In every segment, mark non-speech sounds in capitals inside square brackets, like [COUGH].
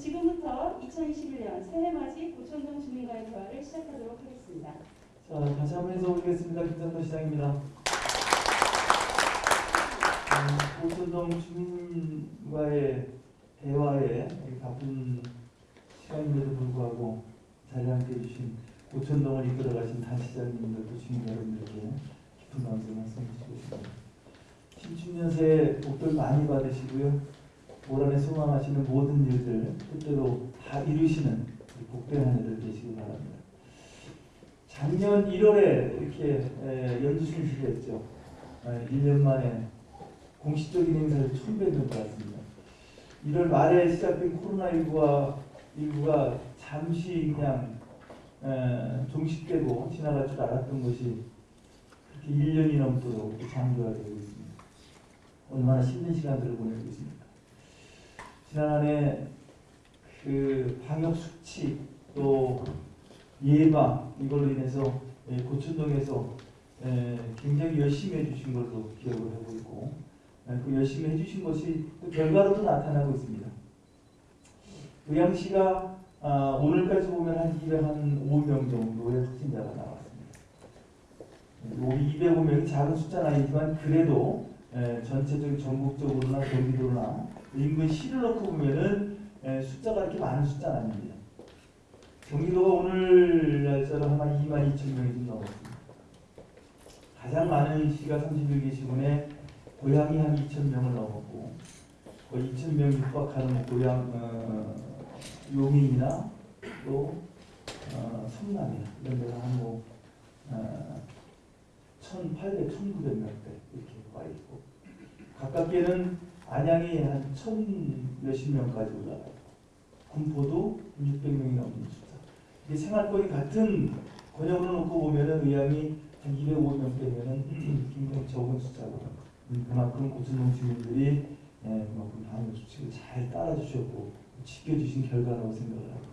지금부터 2021년 새해맞이 고천동 주민과의 대화를 시작하도록 하겠습니다. 자, 다시 한번 인사드리겠습니다. 김상도 시장입니다. 음, 고천동 주민과의 대화에 바쁜 시간임에도 불구하고 자리에 함께 해주신 고천동을 이끌어가신 단 시장님들도 주민 여러분들께 깊은 감사 말씀 드리고 싶습니다. 신춘년 새해 복들 많이 받으시고요. 올 한해 소망하시는 모든 일들 뜻대로 다 이루시는 복된 한 해들 되시기 바랍니다. 작년 1월에 이렇게 에, 연주신시를 했죠. 에, 1년 만에 공식적인 행사를 처음 뵙는 것 같습니다. 1월 말에 시작된 코로나19가 19가 잠시 그냥 에, 종식되고 지나갈 줄 알았던 것이 그렇게 1년이 넘도록 장기화되고 있습니다. 얼마나 힘든 시간들을 보내고 있습니까? 지난 한해 그 방역 수칙 또 예방 이걸로 인해서 예, 고천동에서 예, 굉장히 열심히 해주신 걸로 기억을 하고 있고 예, 그 열심히 해주신 것이 또 결과로도 나타나고 있습니다. 의양시가 아, 오늘까지 보면 한 205명 정도의 확진자가 나왔습니다. 우리 205명이 작은 숫자는 아니지만 그래도 예, 전체적인 전국적으로나 경기도나 인근 시를 놓고 보면은 예, 숫자가 이렇게 많은 숫자는 아닙니다. 경기도가 오늘 날짜로 아마 2만 2천 명이 좀 넘었습니다. 가장 많은 시가 31개 시군에 고향이 한 2천 명을 넘었고 거의 2천 명 육박하는 고향 어, 용인이나 또 어, 성남이나 이런 데가 한뭐 어, 1,800, 1,900명대 이렇게 와 있고 가깝게는 안양이 한 천 몇십 명까지 올라가요. 군포도 600명이 넘는 숫자. 이게 생활권이 같은 권역으로 놓고 보면은 의향이 한 205명 되면은 [CLEARS THROAT] 굉장히 적은 숫자고 음, 그만큼 고천동 주민들이 예, 그만큼 방역 수칙을 잘 따라주셨고 지켜주신 결과라고 생각을 합니다.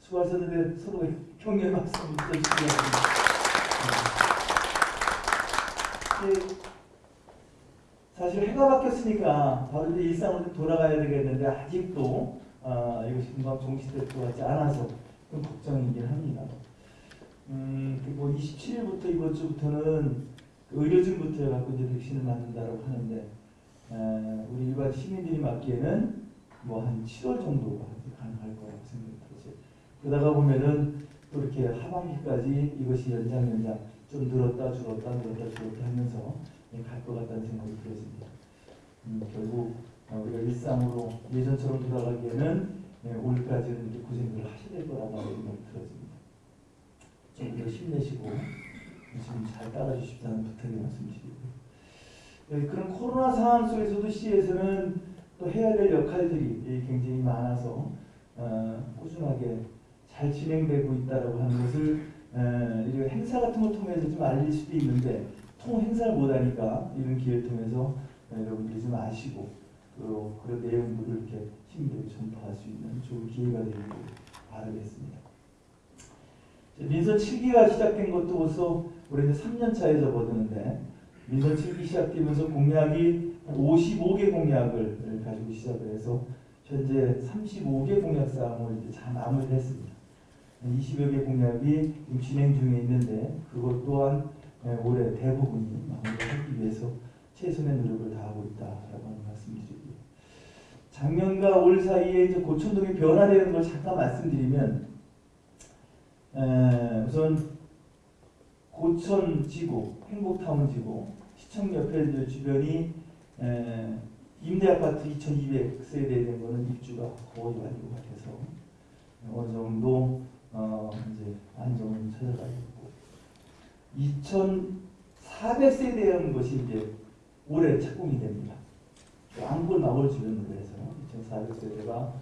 수고하셨는데 서로 격려 박수 부탁드리겠습니다. 네. 사실 해가 바뀌었으니까 바로 이제 일상으로 돌아가야 되겠는데 아직도 아, 이것이 금방 종식될 것 같지 않아서 좀 걱정이긴 합니다. 음, 그뭐 27일부터 이번 주부터는 그 의료진부터 해갖고 이제 백신을 맞는다고 하는데 에, 우리 일반 시민들이 맞기에는 뭐 한 7월 정도가 가능할 거라고 생각이 들어요. 그러다가 보면은 또 이렇게 하반기까지 이것이 연장 연장 좀 늘었다 줄었다 늘었다 줄었다 하면서 갈것 같다는 생각이 들어집니다. 음, 결국 어, 우리가 일상으로 예전처럼 돌아가기에는 네, 올해까지는 이렇게 고생을 하셔야 될 거라는 생각이 들어집니다. 좀 더 힘내시고 지금 잘 따라주십사는 부탁을 말씀드리고요. 네, 그런 코로나 상황 속에서도 시에서는 또 해야 될 역할들이 굉장히 많아서 어, 꾸준하게 잘 진행되고 있다고 하는 것을 어, 행사 같은 걸 통해서 좀 알릴 수도 있는데 통 행사를 못하니까 이런 기회를 통해서 여러분들이 좀 아시고 또 그런 내용들을 이렇게 시민들에게 전파할 수 있는 좋은 기회가 되기를 바라겠습니다. 민선 7기가 시작된 것도 벌써 올해 이제 3년 차에 접어드는데 민선 7기 시작되면서 공약이 55개 공약을 가지고 시작을 해서 현재 35개 공약 사항을 이제 다 마무리를 했습니다. 20여 개 공약이 진행 중에 있는데 그것 또한 올해 대부분이 마무리하기 위해서 최선의 노력을 다하고 있다라고 하는 말씀드리고요. 작년과 올 사이에 이제 고천동이 변화되는 걸 잠깐 말씀드리면 에, 우선 고천 지구, 행복타운 지구, 시청 옆에 주변이 에, 임대아파트 2,200세대 된 거는 입주가 거의 완료가 돼서 어느 정도 어, 이제 안정을 찾아가고 2,400세대라는 것이 이제 올해 착공이 됩니다. 왕골 마을 주변으로 해서 2,400세대가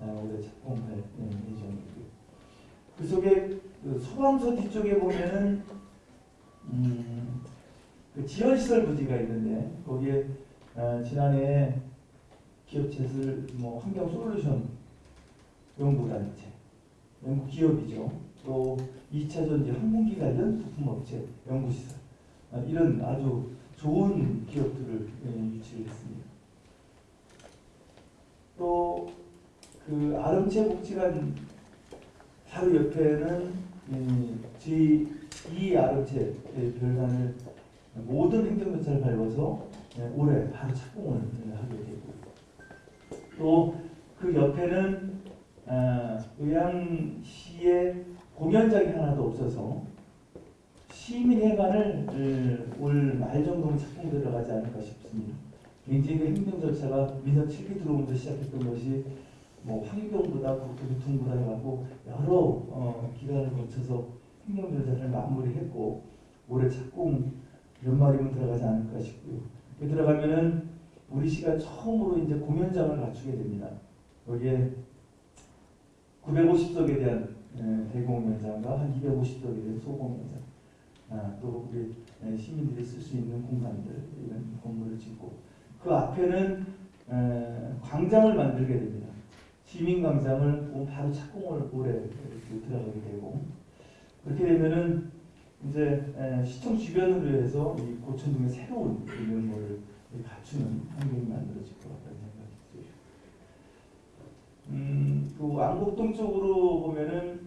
올해 착공할 예정이고요. 그 속에 그 소방서 뒤쪽에 보면은 음, 그 지연시설 부지가 있는데 거기에 어, 지난해 기업체들 뭐 환경 솔루션 연구단체 연구 기업이죠. 또 2차 전지 항공기 관련 부품업체 연구시설 아, 이런 아주 좋은 기업들을 예, 유치를 했습니다. 또 그 아름채 복지관 바로 옆에는 이 G2 아름채 별관을 모든 행정조차를 밟아서 예, 올해 바로 착공을 하게 되고 또 그 옆에는 아, 의향시에 공연장이 하나도 없어서 시민회관을 어, 올말 정도는 착공 들어가지 않을까 싶습니다. 굉장히 그 행정 절차가 민선 7기 들어오면서 시작했던 것이 뭐 환경보다 국토교통보다 해갖고 여러 어, 기간을 거쳐서 행정 절차를 마무리했고 올해 착공 연말이면 들어가지 않을까 싶고요. 그 들어가면은 우리 시가 처음으로 이제 공연장을 갖추게 됩니다. 여기에 950석에 대한 에, 대공연장과 한 250석에 대한 소공연장, 아, 또 우리 에, 시민들이 쓸 수 있는 공간들 이런 건물을 짓고 그 앞에는 에, 광장을 만들게 됩니다. 시민광장을 바로 착공을 올해 들어가게 되고 그렇게 되면은 이제 에, 시청 주변으로 해서 이 고천동의 새로운 면모를 갖추는 환경이 만들어질 것 들어요. 음, 그 안곡동 쪽으로 보면은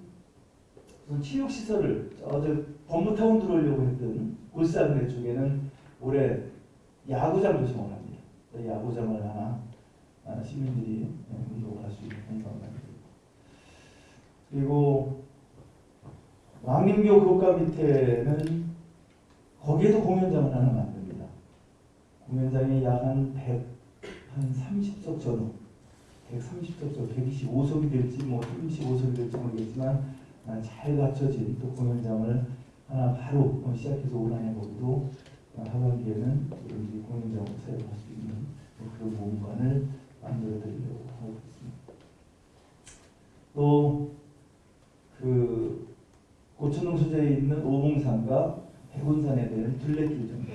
우선 체육시설을 어제 법무타운 들어오려고 했던 골사그네 쪽에는 올해 야구장 조성을 합니다. 야구장을 하나 아, 시민들이 운동을 할 수 있는 공간을 만들고 그리고 왕림교 교과 밑에는 거기에도 공연장을 하나 만듭니다. 공연장이 약 한 100, 한 30석 전후 130석 전후 125석이 될지 뭐 35석이 될지 모르겠지만 아, 잘 갖춰진 또 공연장을 하나 바로 어, 시작해서 거기도 어, 하반기에는 우리 공연장으로 사용할 수 있는 그런 공간을 만들어 드리려고 하고 있습니다. 또그 고천동 소재에 있는 오봉산과 백운산에 대한 둘레길 정도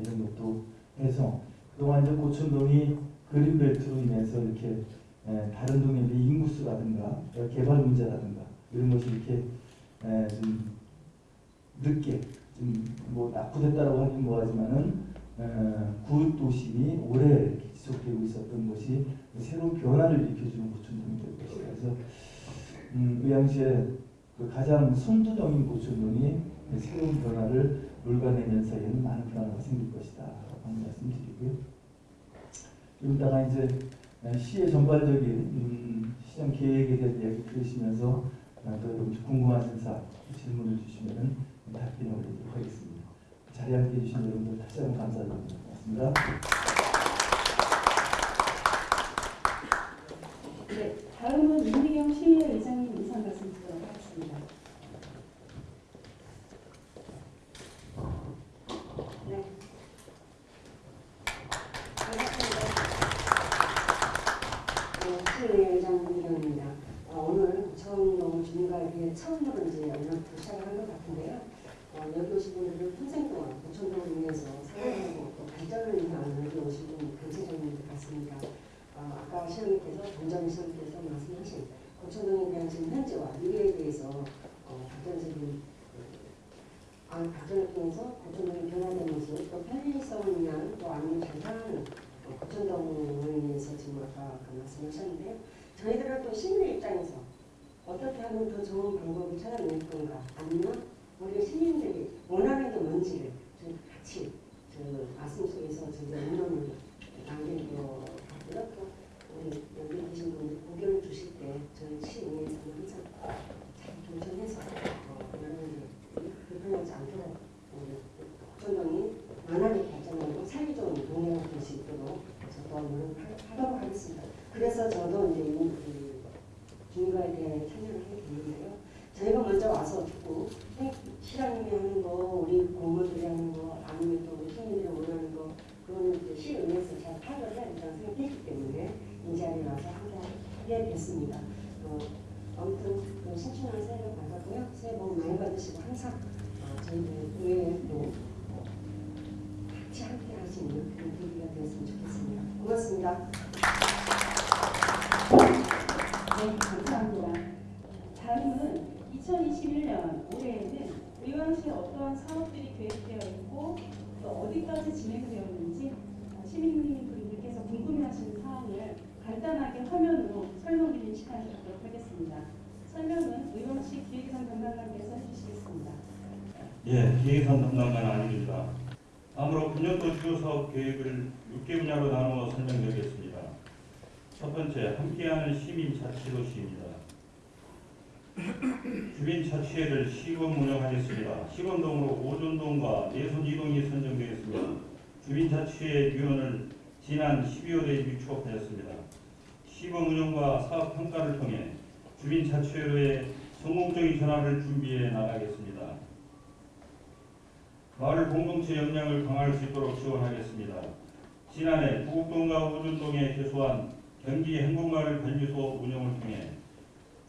이런 것도 해서 그동안 고천동이 그린벨트로 인해서 이렇게 에, 다른 동에 비해 인구수라든가 개발 문제라든가 이런 것이 이렇게 에, 좀 늦게 좀뭐 낙후됐다라고 하긴 뭐하지만은 구 도심이 오래 지속되고 있었던 것이 새로운 변화를 일으켜주는 고천동이 될 것이다. 그래서 음, 의향시에 그 가장 선두적인 고천동이 새로운 변화를 물관내면 서에는 많은 변화가 생길 것이다. 라는 말씀드리고요. 좀 이따가 이제 시의 전반적인 음, 시장 계획에 대한 이야기 들으시면서 어, 또 궁금한 sen사 질문을 주시면 답변을 드리도록 하겠습니다. 자리에 함께 해 주신 여러분들 다시 한번 감사드립니다. 고맙습니다. 네, 다음은 윤미경 시의회 의장님 인사 말씀 드리도록 하겠습니다. 네. 반갑습니다. 민경입니다. 어, 오늘 처음 주민가에게 처음으로 이제 연락부터 시작을 한 것 같은데요. 어, 여기 오신 분들은 평생 동안 고천동을 위해서 살아가고 또 발전을 위한 여기 오신 분이 단체적인 것 같습니다. 어, 아까 시장님께서 정정 시장님께서 말씀하신 고천동에 대한 지금 현재와 미래에 대해서 어, 발전적인 아, 발전을 통해서 고천동이 변화된 모습, 또 편의성을 위한 또 아니면 잘 사는 어, 고천동을 위해서 지금 아까 그 말씀하셨는데요. 저희들은 또 시민의 입장에서 어떻게 하면 더 좋은 방법을 찾아낼 건가, 아니면 우리 시민들이 원하는 게 뭔지를 좀 같이 그 말씀 속에서 저희가 의논을 남기는 것 같고요. 또 우리 여기 계신 분들 고견을 주실 때 저희 시의회에서는 항상 잘 어, 여러분들 불편하지 않도록 우리 고천동이 원활하게 발전하고 살기 좋은 동네가 될 수 있도록 저도 노력하도록 하겠습니다. 그래서 저도 이제 이, 이 주민과에 대해 참여를 하게 됐는데요. 저희가 먼저 와서 듣고 시장님이 하는 거, 우리 공무원들이 하는 거, 아니면 또 우리 시민들이 원하는 거, 그거는 이제 시의회에서 잘 파악을 해야 된다고 생각했기 때문에 이 자리에 와서 함께 됐습니다. 어, 아무튼 그 신춘한 새해를 밝았고요. 새해 복 많이 받으시고 항상 어, 저희들 의회도 어, 같이 함께 할 수 있는 그런 계기가 되었으면 좋겠습니다. 고맙습니다. 네, 감사합니다. 다음은 2021년 올해에는 의왕시에 어떠한 사업들이 계획되어 있고 또 어디까지 진행되었는지 시민분들께서 궁금해하시는 사항을 간단하게 화면으로 설명드리는 시간을 갖도록 하겠습니다. 설명은 의원식 기획상 담당관께서 해주시겠습니다. 예, 기획산 담당관 아닙니다. 다음으로 분년도 주요 사업 계획을 6개 분야로 나누어 설명드리겠습니다. 첫 번째, 함께하는 시민 자치도시입니다. 주민 자치회를 시범 운영하겠습니다. 시범동으로 오존동과 내손 이동이 선정되겠습니다. 주민 자치회 위원을 지난 12월에 유촉하였습니다. 시범 운영과 사업 평가를 통해 주민 자치회로의 성공적인 전환을 준비해 나가겠습니다. 마을 공동체 역량을 강화할 수 있도록 지원하겠습니다. 지난해 부곡동과 오전동에 개소한 경기 행복마을 관리소 운영을 통해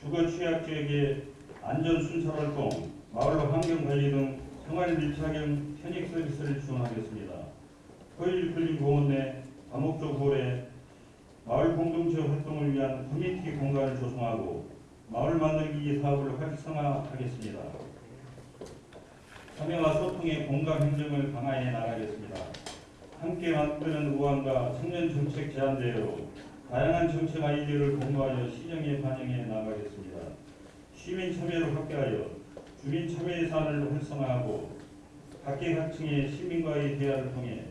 주거 취약 지역의 안전 순찰 활동, 마을 환경 관리 등 생활 밀착형 편익 서비스를 지원하겠습니다. 포일 근린 공원 내 다목적 홀에 마을 공동체 활동을 위한 커뮤니티 공간을 조성하고 마을 만들기 사업을 활성화하겠습니다. 참여와 소통의 공감 행정을 강화해 나가겠습니다. 함께 만드는 우한과 청년 정책 제안대회로 다양한 정책 아이디어를 공유하여 시정에 반영해 나가겠습니다. 시민 참여를 확대하여 주민 참여 예산을 활성화하고 각계각층의 시민과의 대화를 통해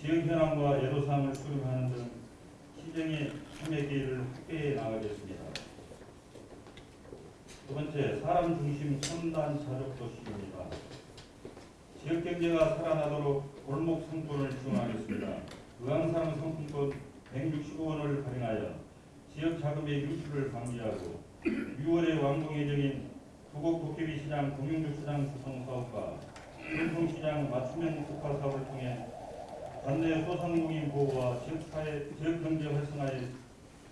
지역 현황과 애로사항을 수립하는 등 시정의 참여 기회를 확대해 나가겠습니다. 두 번째, 사람 중심 첨단 자족 도시입니다. 지역 경제가 살아나도록 골목 상권을 지원하겠습니다. 의왕사랑 상품권 165원을 발행하여 지역 자금의 유출을 방지하고 6월에 완공 예정인 부곡 도깨비 시장 공영주차장 구성 사업과 전통시장 맞춤형 특화 사업을 통해 관내 소상공인 보호와 지역 사회 지역 경제 활성화에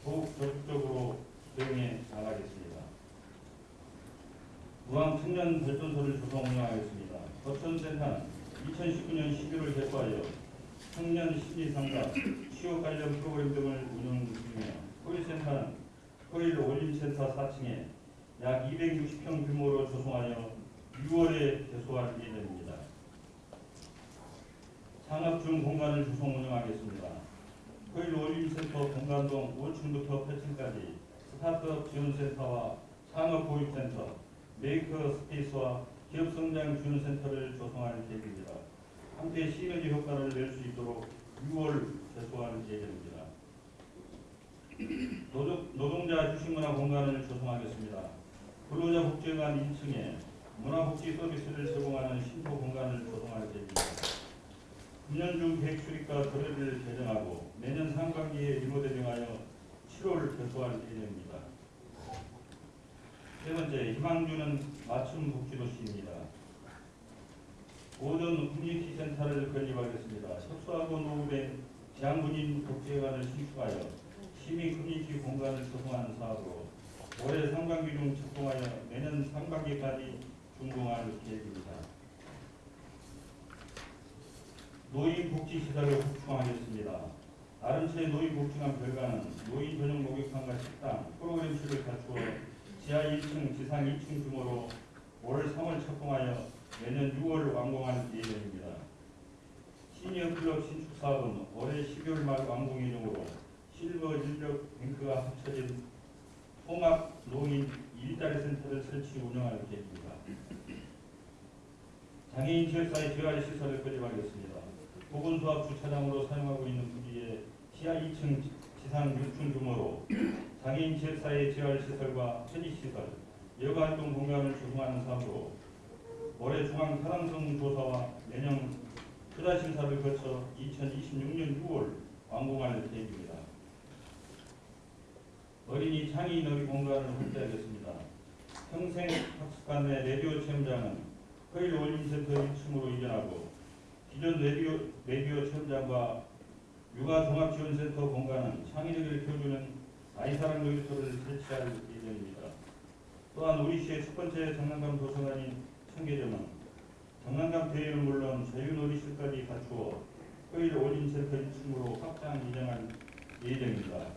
더욱 적극적으로 대응해 나가겠습니다. 무항 청년 발전소를 조성 운영하겠습니다. 거천센터는 2019년 11월 개소하여 청년 심리 상담, 취업 관련 프로그램 등을 운영 중이며 코일센터는 코일 올림센터 4층에 약 260평 규모로 조성하여 6월에 개소할 예정입니다. 창업 중 공간을 조성 운영하겠습니다. 포일 어울림센터 공간동 5층부터 8층까지 스타트업 지원센터와 창업 보육센터, 메이커 스페이스와 기업 성장 지원센터를 조성할 계획입니다. 함께 시너지 효과를 낼 수 있도록 6월 개소할 예정입니다. 노동, 노동 자 휴식문화 공간을 조성하겠습니다. 근로자 복지관 1층에 문화복지 서비스를 제공하는 신포 공간을 조성할 계획입니다. 금년 중 계획 수립과 조례를 개정하고 내년 상반기에 리모델링하여 7월 개소할 예정입니다. 세 번째, 희망주는 맞춤 복지도시입니다. 오전 커뮤니티 센터를 건립하겠습니다. 협소하고 노후된 재향군인 복지회관을 신축하여 시민 커뮤니티 공간을 조성하는 사업으로 올해 상반기 중 착공하여 내년 상반기까지 준공할 계획입니다. 노인 복지 시설을 확충하겠습니다. 아름채 노인 복지관 별관은 노인 전용 목욕탕과 식당, 프로그램실을 갖추어 지하 1층, 지상 2층 규모로 올 3월 착공하여 내년 6월 완공할 예정입니다. 시니어 클럽 신축 사업은 올해 12월 말 완공 예정으로 실버 인력 뱅크가 합쳐진 통합 노인 일자리 센터를 설치 운영할 계획입니다. 장애인 지역사회 재활 시설을 건립하겠습니다. 보건소합 주차장으로 사용하고 있는 부지에 지하 2층, 지상 6층 규모로 장애인 지역사회 재활시설과 편의시설, 여가활동 공간을 조성하는 사업으로 올해 중앙 타당성 조사와 내년 투자 심사를 거쳐 2026년 6월 완공할 계획입니다. 어린이 창의 놀이 공간을 확대하겠습니다. 평생 학습관 내 레디오 체험장은 포일 어울림센터 1층으로 이전하고 기존 레디오, 레디오 체험장과 육아 종합지원센터 공간은 창의력을 키워주는 아이사랑 놀이터를 설치할 예정입니다. 또한 우리시의 첫 번째 장난감 도서관인 청계점은 장난감 대회는 물론 자유놀이실까지 갖추어 허일 올림센터 1층으로 확장 이전할 예정입니다.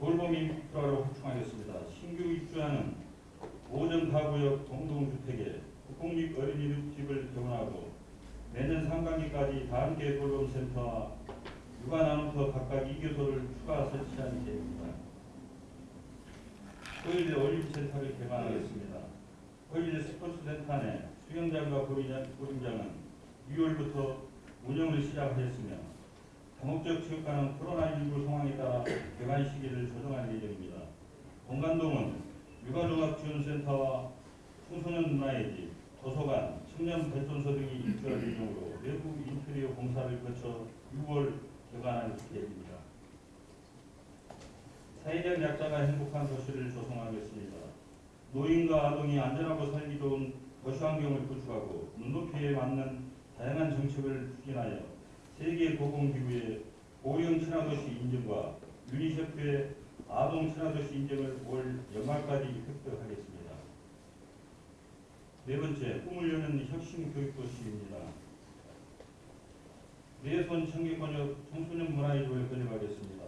돌봄 인프라로 확충하겠습니다. 신규 입주하는 오전 가구역 공동주택에 국공립 어린이집을 개원하고 내년 상반기까지 다함께 돌봄센터와 육아 나눔터 각각 2교소를 추가 설치한 계획입니다. 토요일에 올림센터를 개방하겠습니다. 토요일 스포츠센터 내 수영장과 보림장은 6월부터 운영을 시작하였으며 다목적 체육관은 코로나19 상황에 따라 개관 시기를 조정할 예정입니다. 공간동은 육아종합지원센터와 청소년 문화의 집, 도서관, 청년 발전소 등이 입주할 예정으로 내부 인테리어 공사를 거쳐 6월 개관할 계획입니다. 사회적 약자가 행복한 도시를 조성하겠습니다. 노인과 아동이 안전하고 살기 좋은 도시 환경을 구축하고 눈높이에 맞는 다양한 정책을 추진하여 세계 보건기구의 고령 친화도시 인증과 유니세프의 아동 친화도시 인증을 올 연말까지 획득하겠습니다. 네 번째, 꿈을 여는 혁신 교육도시입니다. 내손 청계권역 청소년 문화의집을 건립하겠습니다.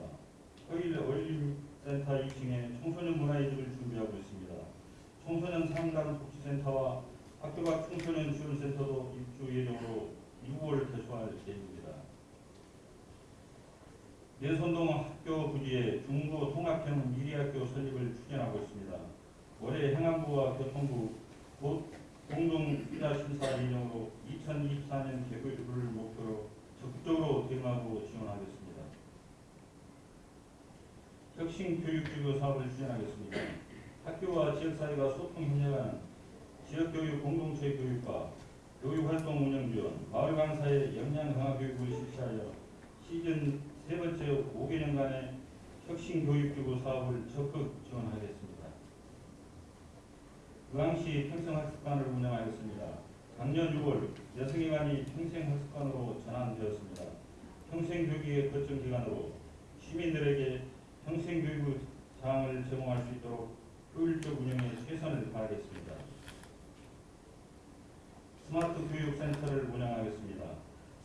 토요일 어린이센터 2층에 청소년 문화의집을 준비하고 있습니다. 청소년 상담 복지센터와 학교 밖 청소년 지원센터도 입주 예정으로 6월 개소할 계획입니다. 내손동 학교 부지에 중고 통합형 미리학교 설립을 추진하고 있습니다. 올해 행안부와 교통부 곧 공동 투자 심사 예정으로 2024년 개교를 목표로 적극적으로 대응하고 지원하겠습니다. 혁신 교육기구 사업을 추진하겠습니다. 학교와 지역사회가 소통 협력하는 지역교육 공동체 교육과 교육활동 운영 지원, 마을 강사의 역량 강화 교육을 실시하여 시즌 세 번째 5개년간의 혁신 교육기구 사업을 적극 지원하겠습니다. 의왕시 평생학습관을 운영하겠습니다. 작년 6월 여성회관이 평생학습관으로 전환되었습니다. 평생교육의 거점 기관으로 시민들에게 평생교육 사항을 제공할 수 있도록 효율적 운영에 최선을 다하겠습니다. 스마트 교육센터를 운영하겠습니다.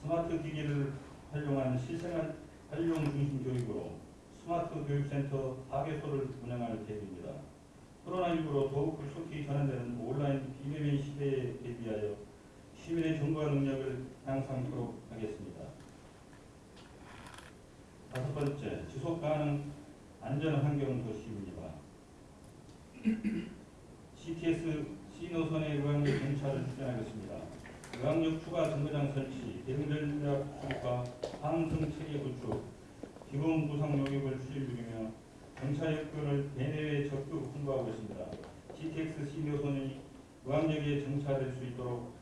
스마트 기기를 활용한 실생활 활용 중심 교육으로 스마트 교육센터 4개소를 운영할 계획입니다. 코로나19로 더욱 급속히 전환되는 온라인 비대면 시대에 대비하여 시민의 정보화 능력을 향상토록 하겠습니다. 다섯 번째, 지속 가능 안전 환경 도시입니다. CTS C노선의 의왕역 정차를 추진하겠습니다. 의왕역 추가 정거장 설치, 대응전략 수립과 항승 체계 구축, 기본 구상 용역을 추진 중이며 정차 여건을 대내외 적극 홍보하고 있습니다. GTX C노선이 의왕역에 정차될 수 있도록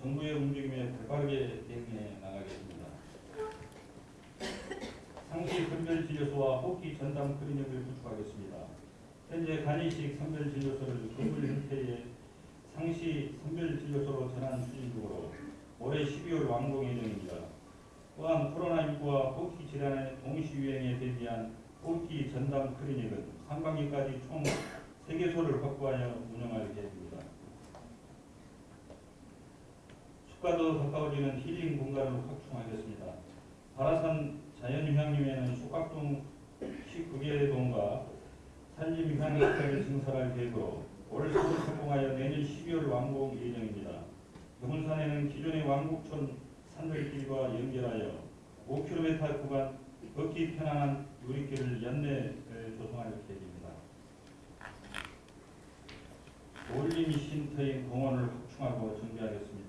정부의 움직임에 발빠르게 대응해 나가겠습니다. 상시 선별진료소와 호기 전담 클리닉을 구축하겠습니다. 현재 간이식 선별진료소를 건물 형태의 상시 선별진료소로 전환 추진 중으로 올해 12월 완공 예정입니다. 또한 코로나19와 호기 질환의 동시 유행에 대비한 호기 전담 클리닉은 상반기까지 총 3개소를 확보하여 운영할 계획입니다. 더 가까워지는 힐링 공간을 확충하겠습니다. 바라산 자연휴양림에는 소각동 19개 동과 산림휴양시설을 증설할 계획으로 올 서울 성공하여 내년 12월 완공 예정입니다. 영문산에는 기존의 왕국천 산들길과 연결하여 5km 구간 걷기 편안한 유리길을 연내 조성할 계획입니다. 올림이 쉼터인 공원을 확충하고 정비하겠습니다.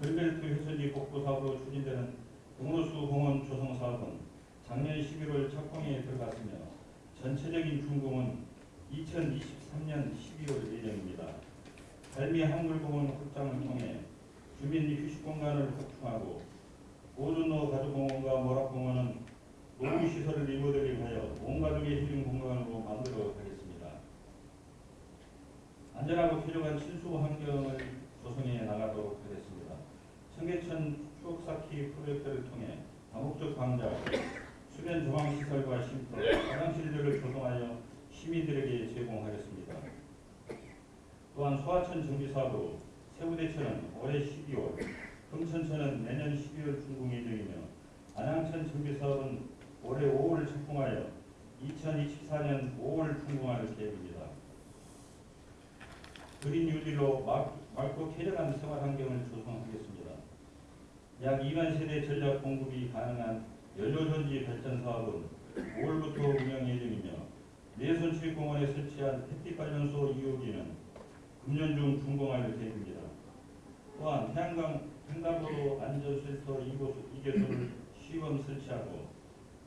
걸벨트 회선지 복구 사업으로 추진되는 동로수 공원 조성 사업은 작년 11월 착공에 들어갔으며 전체적인 준공은 2023년 12월 예정입니다. 달미 한글공원 확장을 통해 주민 휴식 공간을 확충하고 오준로 가족공원과 모락공원은 노후시설을 리모델링 하여 온 가족의 힐링 공간으로 만들어 가겠습니다. 안전하고 쾌적한 친수 환경을 조성해 나가도록 하겠습니다. 청계천 추억 쌓기 프로젝트를 통해 다목적 광장, 수변 조망시설과 쉼터, 화장실들을 조성하여 시민들에게 제공하겠습니다. 또한 소하천 정비 사업으로 세부대천은 올해 12월, 금천천은 내년 12월 준공 예정이며 안양천 정비 사업은 올해 5월 착공하여 2024년 5월 준공할 계획입니다. 그린 유지로 맑- 맑고 쾌적한 생활 환경을 조성하겠습니다. 약 2만 세대 전력 공급이 가능한 연료전지 발전 사업은 5월부터 운영 예정이며 내선체육공원에 설치한 햇빛 관련소 2호기는 금년 중 준공할 계획입니다. 또한 태양광 횡단보도 안전센터 2개- 2개소를 시범 설치하고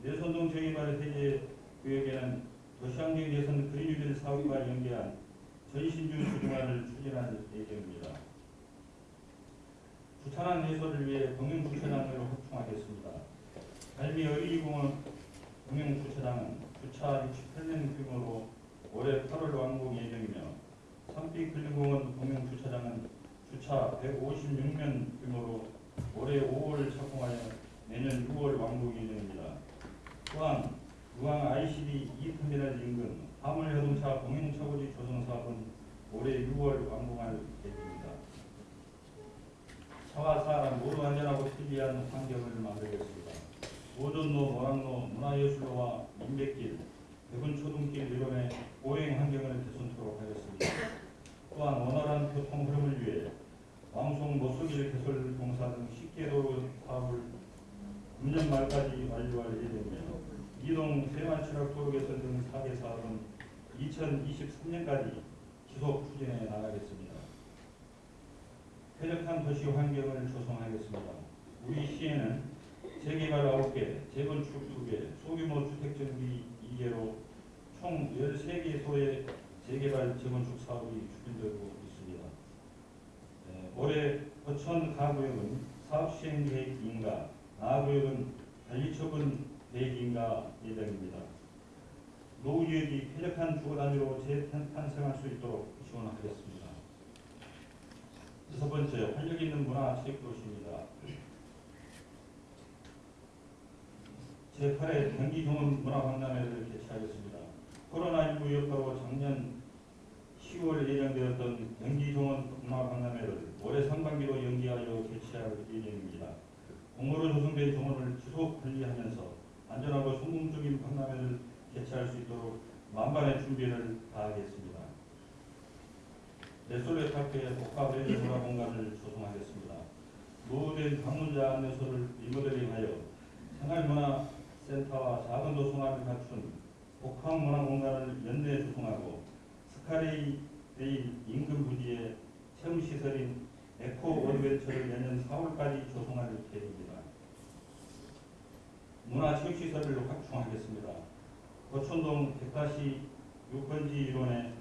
내선동 재개발 해제 구역에는 도시환경 예산 그린유딜 사업과 연계한 전신주 주중화를 추진할 예정입니다. 주차장 해소를 위해 공영주차장을 확충하겠습니다. 갈미 어린이공원 공영주차장은 주차 68년 규모로 올해 8월 완공 예정이며 산빛 근린공원 공영주차장은 주차 156년 규모로 올해 5월 착공하여 내년 6월 완공 예정입니다. 또한 무항 ICD 2터미널 인근 화물자동차 공영차고지 조성 사업은 올해 6월 완공할 계획입니다. 차와 사람 모두 안전하고 편리한 환경을 만들겠습니다. 오전로, 모락로, 문화예술로와 민백길, 대군 초등길 이론의 보행 환경을 개선토록 하겠습니다. 또한 원활한 교통 흐름을 위해 왕송 모서길 개설 공사 등 10개 도로 사업을 금년 말까지 완료할 예정이며 이동 세만치락 도로 개선 등 4개 사업은 2023년까지 지속 추진해 나가겠습니다. 쾌적한 도시 환경을 조성하겠습니다. 우리 시에는 재개발 9개, 재건축 2개, 소규모 주택 정비 2개로 총 13개소의 재개발 재건축 사업이 추진되고 있습니다. 네, 올해 거천 가구역은 사업 시행 계획 인가, 나구역은 관리 처분 계획 인가 예정입니다. 노후지역이 쾌적한 주거 단위로 재탄생할 수 있도록 지원하겠습니다. 여섯 번째, 활력 있는 문화 체육 도시입니다. 제8회 경기 경험 문화박람회를 개최하겠습니다. 코로나19 여파로 작년 10월 예정되었던 경기 종원 문화박람회를 올해 상반기로 연기하여 개최할 예정입니다. 공모로 조성된 종원을 지속 관리하면서 안전하고 성공적인 박람회를 개최할 수 있도록 만반의 준비를 다하겠습니다. 레솔레 카페의 복합 레저 문화 공간을 조성하겠습니다. 노후된 방문자 안내소를 리모델링하여 생활문화센터와 작은 도서관을 갖춘 복합 문화 공간을 연내 조성하고 스카레이 인근 부지에 체험시설인 에코 어드벤처를 내년 4월까지 조성할 계획입니다. 문화 체육시설을 확충하겠습니다. 고촌동 100가시 6번지 일원에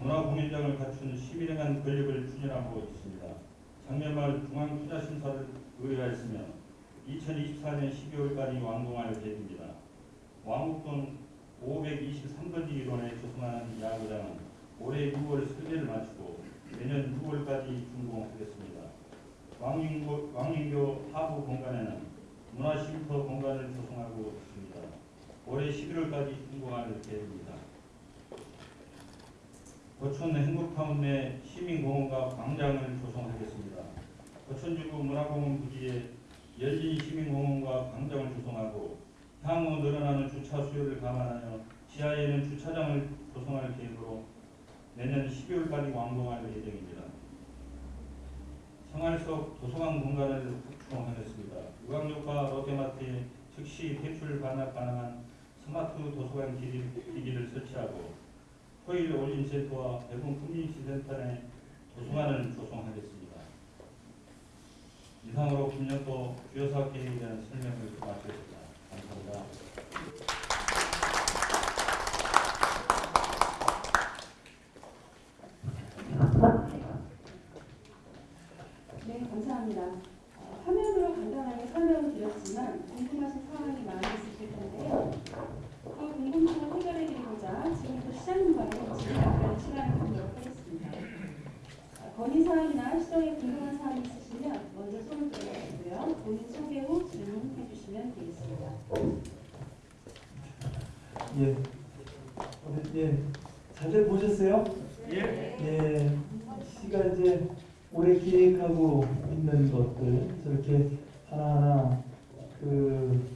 문화 공연장을 갖춘 시민행한 건립을 추진하고 있습니다. 말 중앙투자심사를 의뢰하였으며 2024년 12월까지 완공할 계획입니다. 왕국동 523번지 일원에 조성하는 야구장은 올해 6월 설계를 마치고 내년 6월까지 준공하겠습니다. 왕인교, 왕인교 하부 공간에는 문화쉼터 공간을 조성하고 있습니다. 올해 11월까지 준공할 계획입니다. 거촌 행복타운 내 시민공원과 광장을 조성하겠습니다. 거촌지구 문화공원 부지에 열린 시민공원과 광장을 조성하고 향후 늘어나는 주차 수요를 감안하여 지하에는 주차장을 조성할 계획으로 내년 12월까지 완공할 예정입니다. 생활속 도서관 공간을 확충하겠습니다. 유광역과 롯데마트에 즉시 대출 반납 가능한 스마트 도서관 기기, 기기를 설치하고 토일 올림센터와 대구 내 도서관을 조성하겠습니다. 이상으로 김년도 주요 사업 계획에 대한 설명을 마치겠습니다. 감사합니다. 네, 감사합니다. 어, 화면으로 간단하게 설명을 드렸지만 궁금하신 사항이 많이 있으실 텐데요. 그 궁금증을 해결해 드리 고자 지금부터 시장님과의 질의답변 시간을 갖도록 하겠습니다. 아, 건의사항이나 시정에 궁금한 사항이 있으시면 먼저 손을 들어주시고요. 본인 소개 후 질문해 주시면 되겠습니다. 예. 어, 예. 잘들 보셨어요? 예. 예. 씨가 이제 올해 기획하고 있는 것들 저렇게 하나하나 그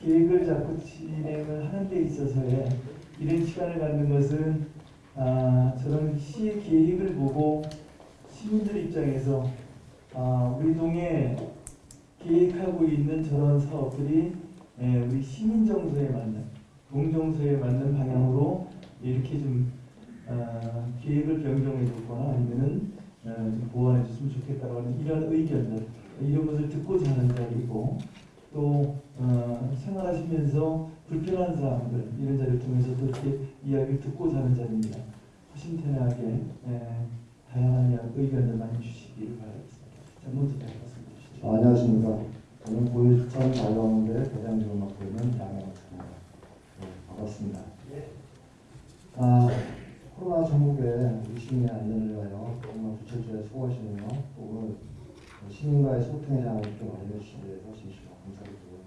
계획을 잡고 진행을 하는 데 있어서의 이런 시간을 갖는 것은 아, 저런 시 계획을 보고 시민들 입장에서 아, 우리 동에 계획하고 있는 저런 사업들이 예, 우리 시민 정서에 맞는 동정서에 맞는 방향으로 이렇게 좀 어, 계획을 변경해 줬거나 아니면은 어, 좀 보완해 줬으면 좋겠다고 하는 이런 의견들 이런 것을 듣고자 하는 자리이고 또 어, 생활하시면서 불편한 사항들 이런 자리를 통해서 또 이렇게 이야기를 듣고자 하는 자리입니다. 허심탄회하게 예, 다양한 의견을 많이 주시기를 바라겠습니다. 자, 먼저 잘 말씀 주시죠. 아, 안녕하십니까. 저는 고일천 자유학원대 대장직을 맡고 있는 양현학입니다. 네, 반갑습니다. 아, 코로나 전국에 우리 시민의 안전을 위하여 정말 부처주에 수고하시며 또 오늘 시민과의 장을 이렇게 마련해 주신 데에서 진심으로 감사드리고요.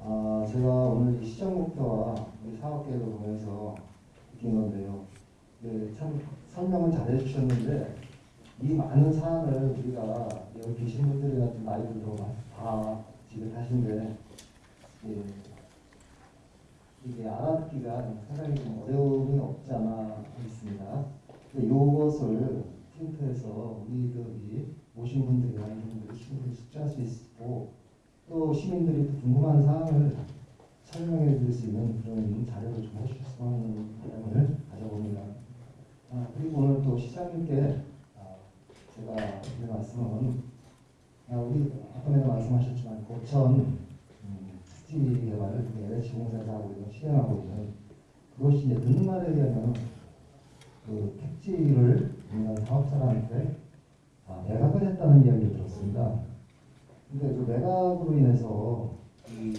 아, 제가 오늘 이 시장 목표와 우리 사업 계획을 보면서 느낀 건데요. 네, 참 설명은 잘 해 주셨는데 이 많은 사안을 우리가 여기 계신 분들이나 좀 나이 들어 다 지금 하신데 예, 이게 알아듣기가 상당히 좀 어려움이 없지 않아 있습니다. 이것을 틴트에서 우리들이 모신 분들이나 이런 분들이 충분히 숙지할 수 있고 또 시민들이 또 궁금한 사항을 설명해 드릴 수 있는 그런 자료를 좀 해주셨으면 하는 바람을 가져봅니다. 아, 그리고 오늘 또 시장님께 아, 제가 드릴 말씀은 아, 우리 아까에도 말씀하셨지만 고천 음, 특지 개발을 LH 공사에서 하고 있는 시행하고 있는 그것이 이제 듣는 말에 의하면 그 택지를 사업자한테 아, 매각을 했다는 이야기를 들었습니다. 근데 그 매각으로 인해서 이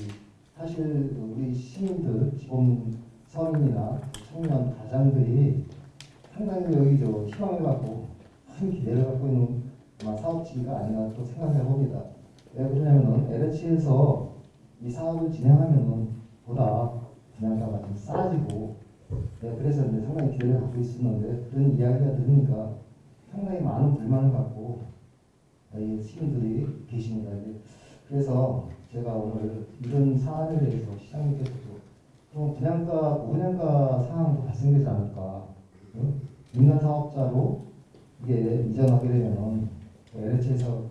사실 우리 시민들, 지금 서민이나 청년 가장들이 상당히 여기 저 희망을 갖고 큰 기대를 갖고 있는 사업지가 아닌가 또 생각해 봅니다. 왜 그러냐면은 LH에서 이 사업을 진행하면은 보다 분양가가 좀 싸지고 네, 그래서 이제 상당히 기대를 갖고 있었는데 그런 이야기가 들으니까 상당히 많은 불만을 갖고 이 시민들이 계십니다. 그래서 제가 오늘 이런 사안에 대해서 시장님께서도 그럼 분양가, 분양가 상황도 발생되지 않을까? 응? 민간 사업자로 이게 이전하게 되면은 LH에서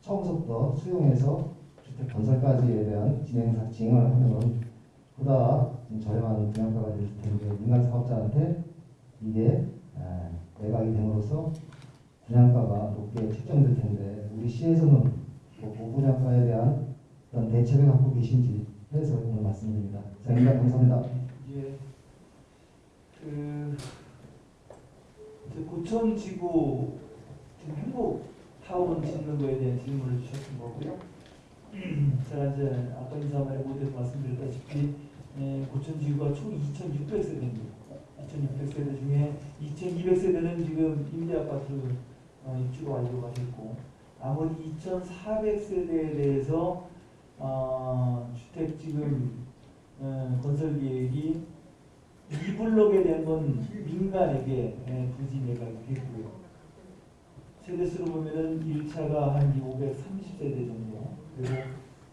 처음부터 수용해서 주택 건설까지에 대한 진행 진행을 하면은 보다 좀 저렴한 분양가가 될 텐데 민간 사업자한테 이게 아, 매각이 됨으로써 분양가가 높게 책정될 텐데 우리 시에서는 뭐 고분양가에 대한 그런 대책을 갖고 계신지 해서 오늘 말씀드립니다. 이상입니다. 감사합니다. 예, 그 이제 고천 지구 지금 행복 타운 짓는 거에 대한 질문을 주셨던 거고요. [CLEARS THROAT] 제가 이제 아까 인사말에 모두에서 말씀드렸다시피 예, 고천 지구가 총 2,600세대입니다. 2,600세대 중에 2,200세대는 지금 임대 아파트 어, 입주가 완료가 됐고 나머지 2,400세대에 대해서 어, 주택 지금 어, 건설 계획이 이 블록에 대한 건 민간에게 예, 부지 매각이 됐고요. 세대수로 보면은 1차가 한 530세대 정도, 그리고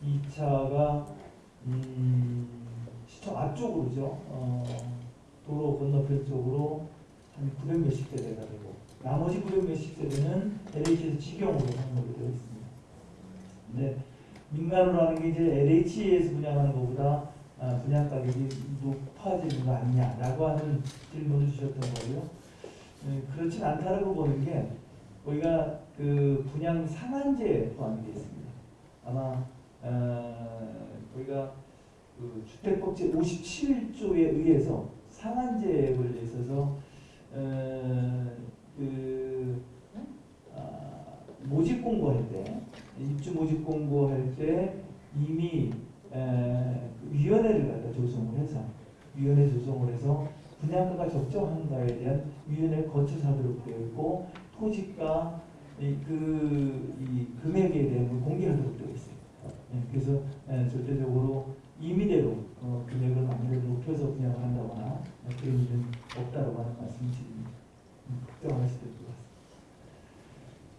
2차가 음, 시청 앞쪽으로죠. 어, 도로 건너편 쪽으로 한 900 몇십 세대가 되고 나머지 900 몇십 세대는 LH에서 직영으로 상목이 되어 있습니다. 근데 민간으로 하는 게 이제 LH에서 분양하는 것보다 아, 분양 가격이 높아지는 거 아니냐라고 하는 질문을 주셨던 거고요. 네, 그렇진 않다라고 보는 게 우리가 그 분양 상한제에 포함이 되어 있습니다. 아마 어, 우리가 그 주택법 제 57조에 의해서 상한제에 있어서 어, 그 아, 모집 공고할 때 입주 모집 공고할 때 이미 에, 그 위원회를 갖다 조성을 해서 위원회 조성을 해서 분양가가 적정한가에 대한 위원회를 거쳐서 하도록 되어 있고 토지가 이, 그, 이 금액에 대한 걸 공개하도록 되어 있어요. 예, 그래서 에, 절대적으로 임의대로 어, 금액을 많이 높여서 분양을 한다거나 어, 그런 일은 없다고 하는 말씀을 드립니다. 음, 걱정하실 것 같습니다.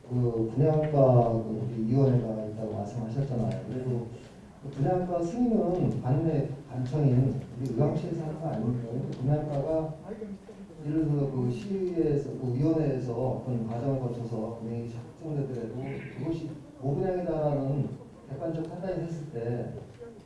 그 분양가 그 우리 위원회가 있다고 말씀하셨잖아요. 그리고 그 분양가 승인은 관내 관청인 우리 의왕시에서 하는 거 아닙니까? 분양가가 예를 들어 그 시에서 그 위원회에서 어떤 과정을 거쳐서 금액이 확정되더라도 그것이 고분양이다라는 객관적 판단이 됐을 때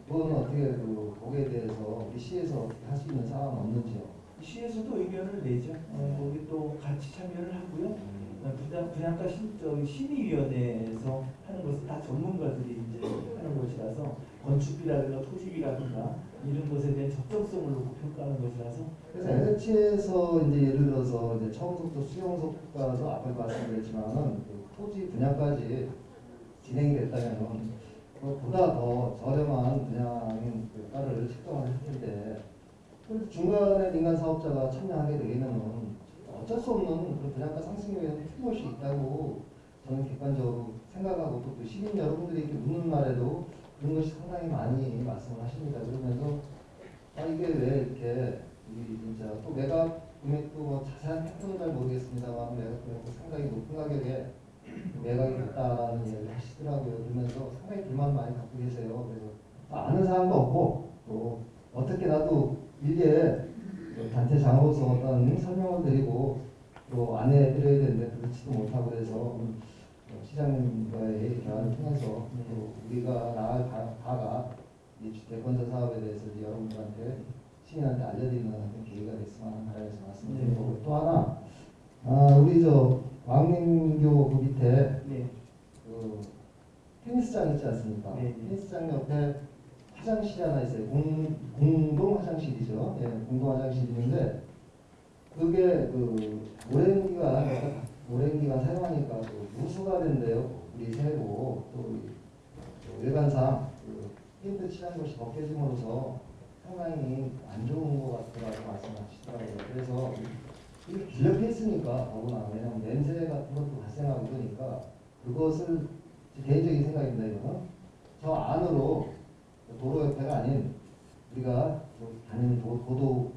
그거는 어떻게 그 거기에 대해서 우리 시에서 어떻게 할 수 있는 사항은 없는지요? 시에서도 의견을 내죠. 어, 거기 또 같이 참여를 하고요. 어, 분양, 분양가 심, 저, 심의위원회에서 하는 것은 다 전문가들이 이제 하는 것이라서 건축비라든가 토지비라든가 이런 것에 대한 적정성을 놓고 평가하는 것이라서 그래서 LH에서 이제 예를 들어서 이제 처음부터 수용소까지 앞에 말씀드렸지만은 그 토지 분양까지 진행이 됐다면은 그보다 더 저렴한 분양인 그 가를 책정을 할 텐데 그 중간에 민간 사업자가 참여하게 되면은 어쩔 수 없는 그런 분양가 상승에 대한 틀림없이 있다고 저는 객관적으로 생각하고 또그 시민 여러분들이 이렇게 묻는 말에도 그런 것이 상당히 많이 말씀을 하십니다. 그러면서 아 이게 왜 이렇게 이 진짜 또 매각 금액도 뭐 자세한 패턴은 잘 모르겠습니다만 매각 금액도 상당히 높은 가격에 매각이 됐다라는 이야기를 하시더라고요. 그러면서 상당히 불만 많이 갖고 계세요. 그래서 아는 사람도 없고 또 어떻게 나도 일개 단체 장으로서 어떤 설명을 드리고 또 안내 드려야 되는데 그렇지도 못하고 그래서 오늘 시장님과의 대화를 통해서 또 우리가 나갈 바- 바가 이 주택건설 사업에 대해서 여러분들한테 시민한테 알려드리는 계기가 됐으면 하는 바람에서 말씀드리고 또 하나 아 우리 저 왕민교 그 밑에 네. 그 테니스장 있지 않습니까? 네, 네. 테니스장 옆에 화장실이 하나 있어요. 공, 공동 화장실이죠. 예, 공동 화장실이 있는데 그게 그 오랜 기간 오랜 기간 사용하니까 그 누수가 된대요. 우리 새고 또또 일관상 그 페인트 칠한 것이 벗겨짐으로써 상당히 안 좋은 것 같다고 말씀하시더라고요. 그래서 이게 빌렵해 있으니까 더구나 왜냐면 냄새 같은 것도 발생하고 그러니까 그것을 제 개인적인 생각입니다. 이거는 저 안으로 도로 옆에가 아닌 우리가 뭐 다니는 도,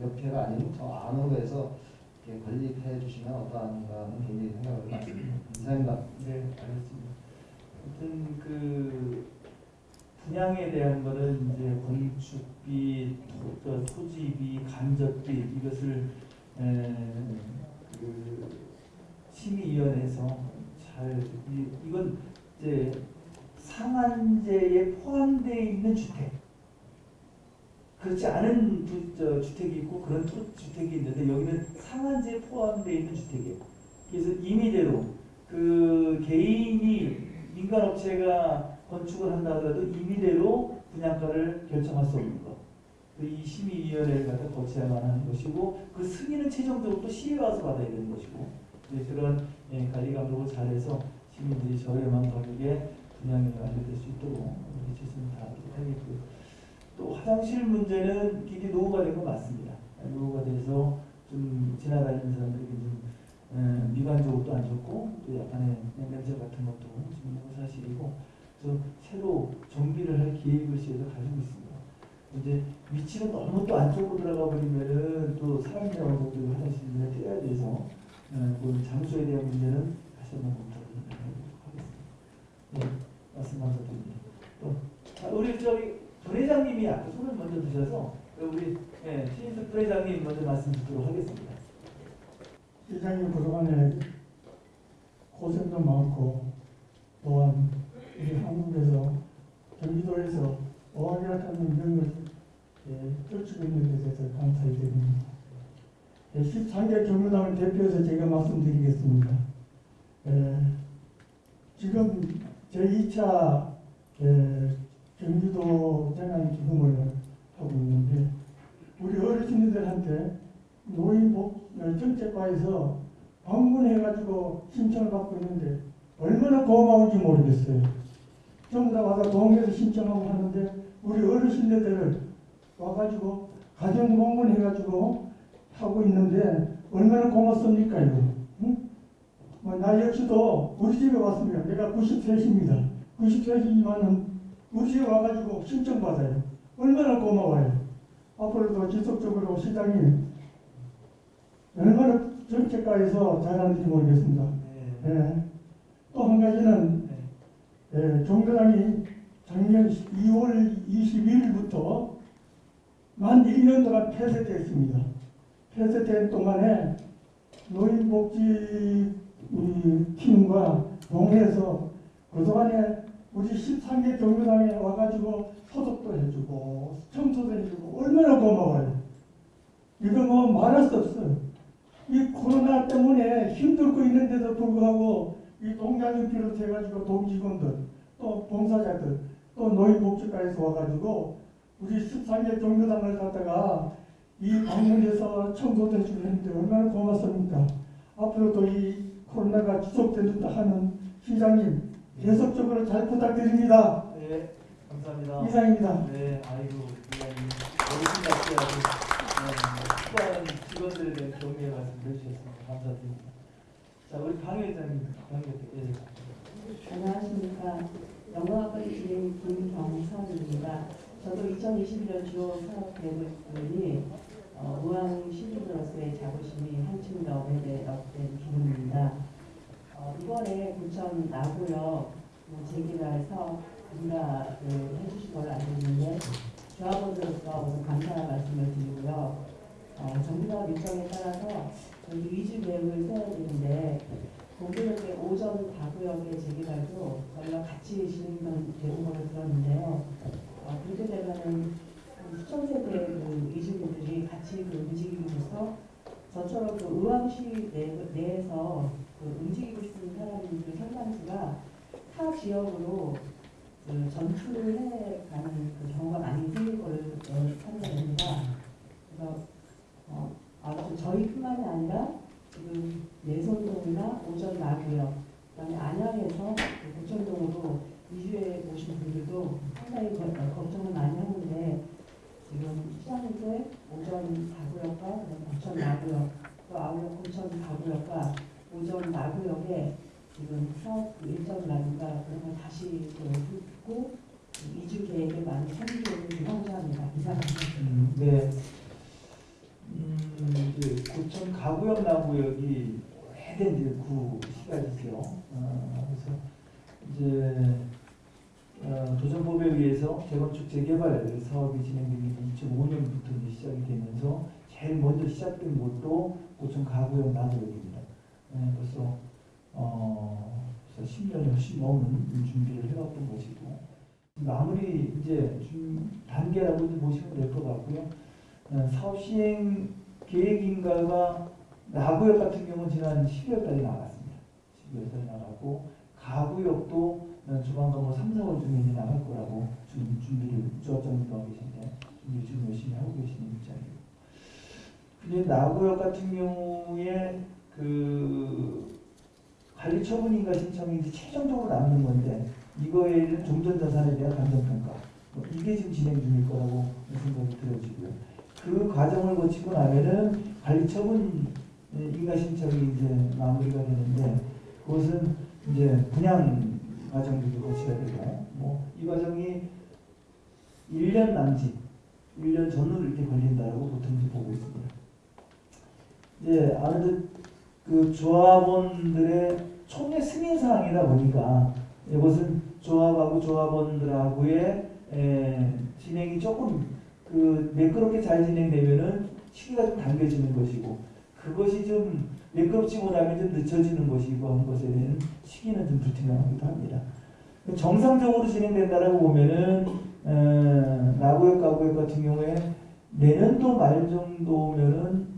옆에가 아닌 저 안으로 해서 건립해 주시면 어떠한가 하는 개인적인 생각을 갖습니다. 감사합니다. 네, 알겠습니다. 아무튼 그 분양에 대한 거는 이제 건축비, 토, 저 토지비, 간접비 이것을 에, 그 심의위원회에서 잘 이, 이건 이제 상한제에 포함되어 있는 주택 그렇지 않은 주, 저, 주택이 있고 그런 토, 주택이 있는데 여기는 상한제에 포함되어 있는 주택이에요. 그래서 임의대로 그 개인이 민간업체가 건축을 한다 하더라도 임의대로 분양가를 결정할 수 없는 것. 그이 심의위원회를 갖다 거쳐야만 하는 것이고 그 승인은 최종적으로 또 시에 와서 받아야 되는 것이고 이제 그런 예, 관리 감독을 잘해서 시민들이 저렴한 가격에 분양이 완료될 수 있도록 우리 최선을 다하도록 하겠고요. 또 화장실 문제는 굉장히 노후가 된 건 맞습니다. 노후가 돼서 좀 지나다니는 사람들에게 좀 에, 미관적으로도 안 좋고 또 약간의 냄새 같은 것도 지금 사실이고 그래서 새로 정비를 할 계획을 시에서 가지고 있습니다. 이제 위치가 너무 또 안쪽으로 들어가 버리면은 또 사람 들어가고 또 화장실을 떼야 돼서 에, 그 장소에 대한 문제는 다시 한번 검토를 하겠습니다. 네, 말씀 감사드립니다. 또 아, 우리 저기 부회장님이 아까 손을 먼저 드셔서 우리 예, 신인숙 부회장님 먼저 말씀 듣도록 하겠습니다. 시장님 그동안에 고생도 많고 또한 우리 한국에서 경기도에서 어학이라 하는 명을 예, 떨치고 있는 데 대해서 감사히 드립니다. 예, 13개 경로당을 대표해서 제가 말씀드리겠습니다. 예, 지금 제2차 예, 경기도 재난 기금을 하고 있는데 우리 어르신들한테 노인 복 정책과에서 방문해가지고 신청을 받고 있는데 얼마나 고마운지 모르겠어요. 전부 다 와서 동에서 신청하고 하는데 우리 어르신들을 와가지고 가정 방문해가지고 하고 있는데 얼마나 고맙습니까 이거? 응? 뭐, 나 역시도 우리 집에 왔습니다. 내가 93입니다. 93이지만은 우리 집에 와가지고 신청받아요. 얼마나 고마워요. 앞으로도 지속적으로 시장님 얼마나 정책과에서 잘하는지 모르겠습니다. 네. 예. 또한 가지는 네. 예, 종교당이 작년 2월 22일부터 만 1년 동안 폐쇄되었습니다. 폐쇄된 동안에 노인복지 이 팀과 동해서 그동안에 우리 13개 정류장에 와가지고 소독도 해주고 청소도 해주고 얼마나 고마워요. 이거 뭐 말할 수 없어요. 이 코로나 때문에 힘들고 있는데도 불구하고 이 동장을 비롯해가지고 동직원들 또 봉사자들 또 노인복지과에서 와가지고 우리 13개 정류장을 갖다가 이 방문해서 청소도 해주고 했는데 얼마나 고맙습니까? 앞으로도 이 코로나가 지속된다 하는 시장님 계속적으로 잘 부탁드립니다. 네, 감사합니다. 이상입니다. 네, 아이고, 위원님. 어르신 같이 아주 수많은 직원들에 대한 격려의 말씀을 해주셨습니다. 감사드립니다. 자, 우리 강 회장님, 강 회장. 예. 안녕하십니까. 영광학과의 진행 김경선입니다. 저도 2021년 주요 사업 계획이 어, 의왕 시민으로서의 자부심이 한층 더 배배된 기분입니다. 어, 이번에 부천 나구역 재개발 사업 인가를 해주신 걸로 알고 있는데 조합원으로서 우선 감사의 말씀을 드리고요. 어, 정부사업 일정에 따라서 저희 위주 계획을 세워야 되는데 동부역의 오전 다구역의 재개발도 저희가 같이 진행되는 걸로 들었는데요. 어, 그렇게 되면은 세대의 그 이주민들이 같이 그 움직이면서 저처럼 그 의왕시 내, 내에서 그 움직이고 싶은 사람들 상당수가 타 지역으로 그 전출을 해가는 그 경우가 많이 생길 걸로 판단됩니다. 그래서 어, 아무튼 저희뿐만이 아니라 지금 예선동이나 오전 나구역, 그다음에 안양에서 그 고천동으로 이주해 오신 분들도 상당히 거- 어, 걱정을 많이 하는데 지금 시장에서 오전 다구역과 그다음에 고천 나구역, 또 아울러 고천 다구역과 오전 나구역에 지금 사업 그 일정이라든가 그런 걸 다시 또 듣고 이주 계획에 참조를 좀 황조합니다. 이상입니다. 음, 네. 음, 이제 고천 가구역 나구역이 오래된 이제 구 시가지죠. 어, 그래서 이제 어, 도정법에 의해서 재건축 재개발 사업이 진행되는 게 2005년부터 이제 시작이 되면서 제일 먼저 시작된 곳도 고천 가구역 나구역입니다. 네, 벌써 어, 벌써 10년이 훨씬 넘은 준비를 해왔던 것이고 마무리 이제 좀 단계라고 이제 보시면 될 것 같고요. 어, 사업 시행 계획 인가가 나구역 같은 경우는 지난 12월까지 나갔습니다. 12월까지 나갔고 가구역도 어, 조만간 뭐 3, 4월 중에 이제 나갈 거라고 지금 준비를 조합장님도 하고 계신데 준비 지금 열심히 하고 계시는 입장이고 근데 나구역 같은 경우에 그 관리 처분인가 이제 최종적으로 남는 건데 이거에 대한 종전 자산에 대한 감정평가 뭐 이게 지금 진행 중일 거라고 생각이 들어지고요. 그 과정을 거치고 나면은 관리 처분 인가 신청이 이제 마무리가 되는데 그것은 이제 분양 과정도 거쳐야 되고 뭐이 과정이 1년 남짓, 1년 전후로 이렇게 걸린다고 보통 이제 보고 있습니다. 이제 아무래도 그 조합원들의 총회 승인 사항이다 보니까 이것은 조합하고 조합원들하고의 에, 진행이 조금 그 매끄럽게 잘 진행되면은 시기가 좀 당겨지는 것이고 그것이 좀 매끄럽지 못하면 좀 늦춰지는 것이고 한 것에 대한 시기는 좀 불투명하기도 합니다. 정상적으로 진행된다라고 보면은 어, 나구역 가구역 같은 경우에 내년도 말 정도면은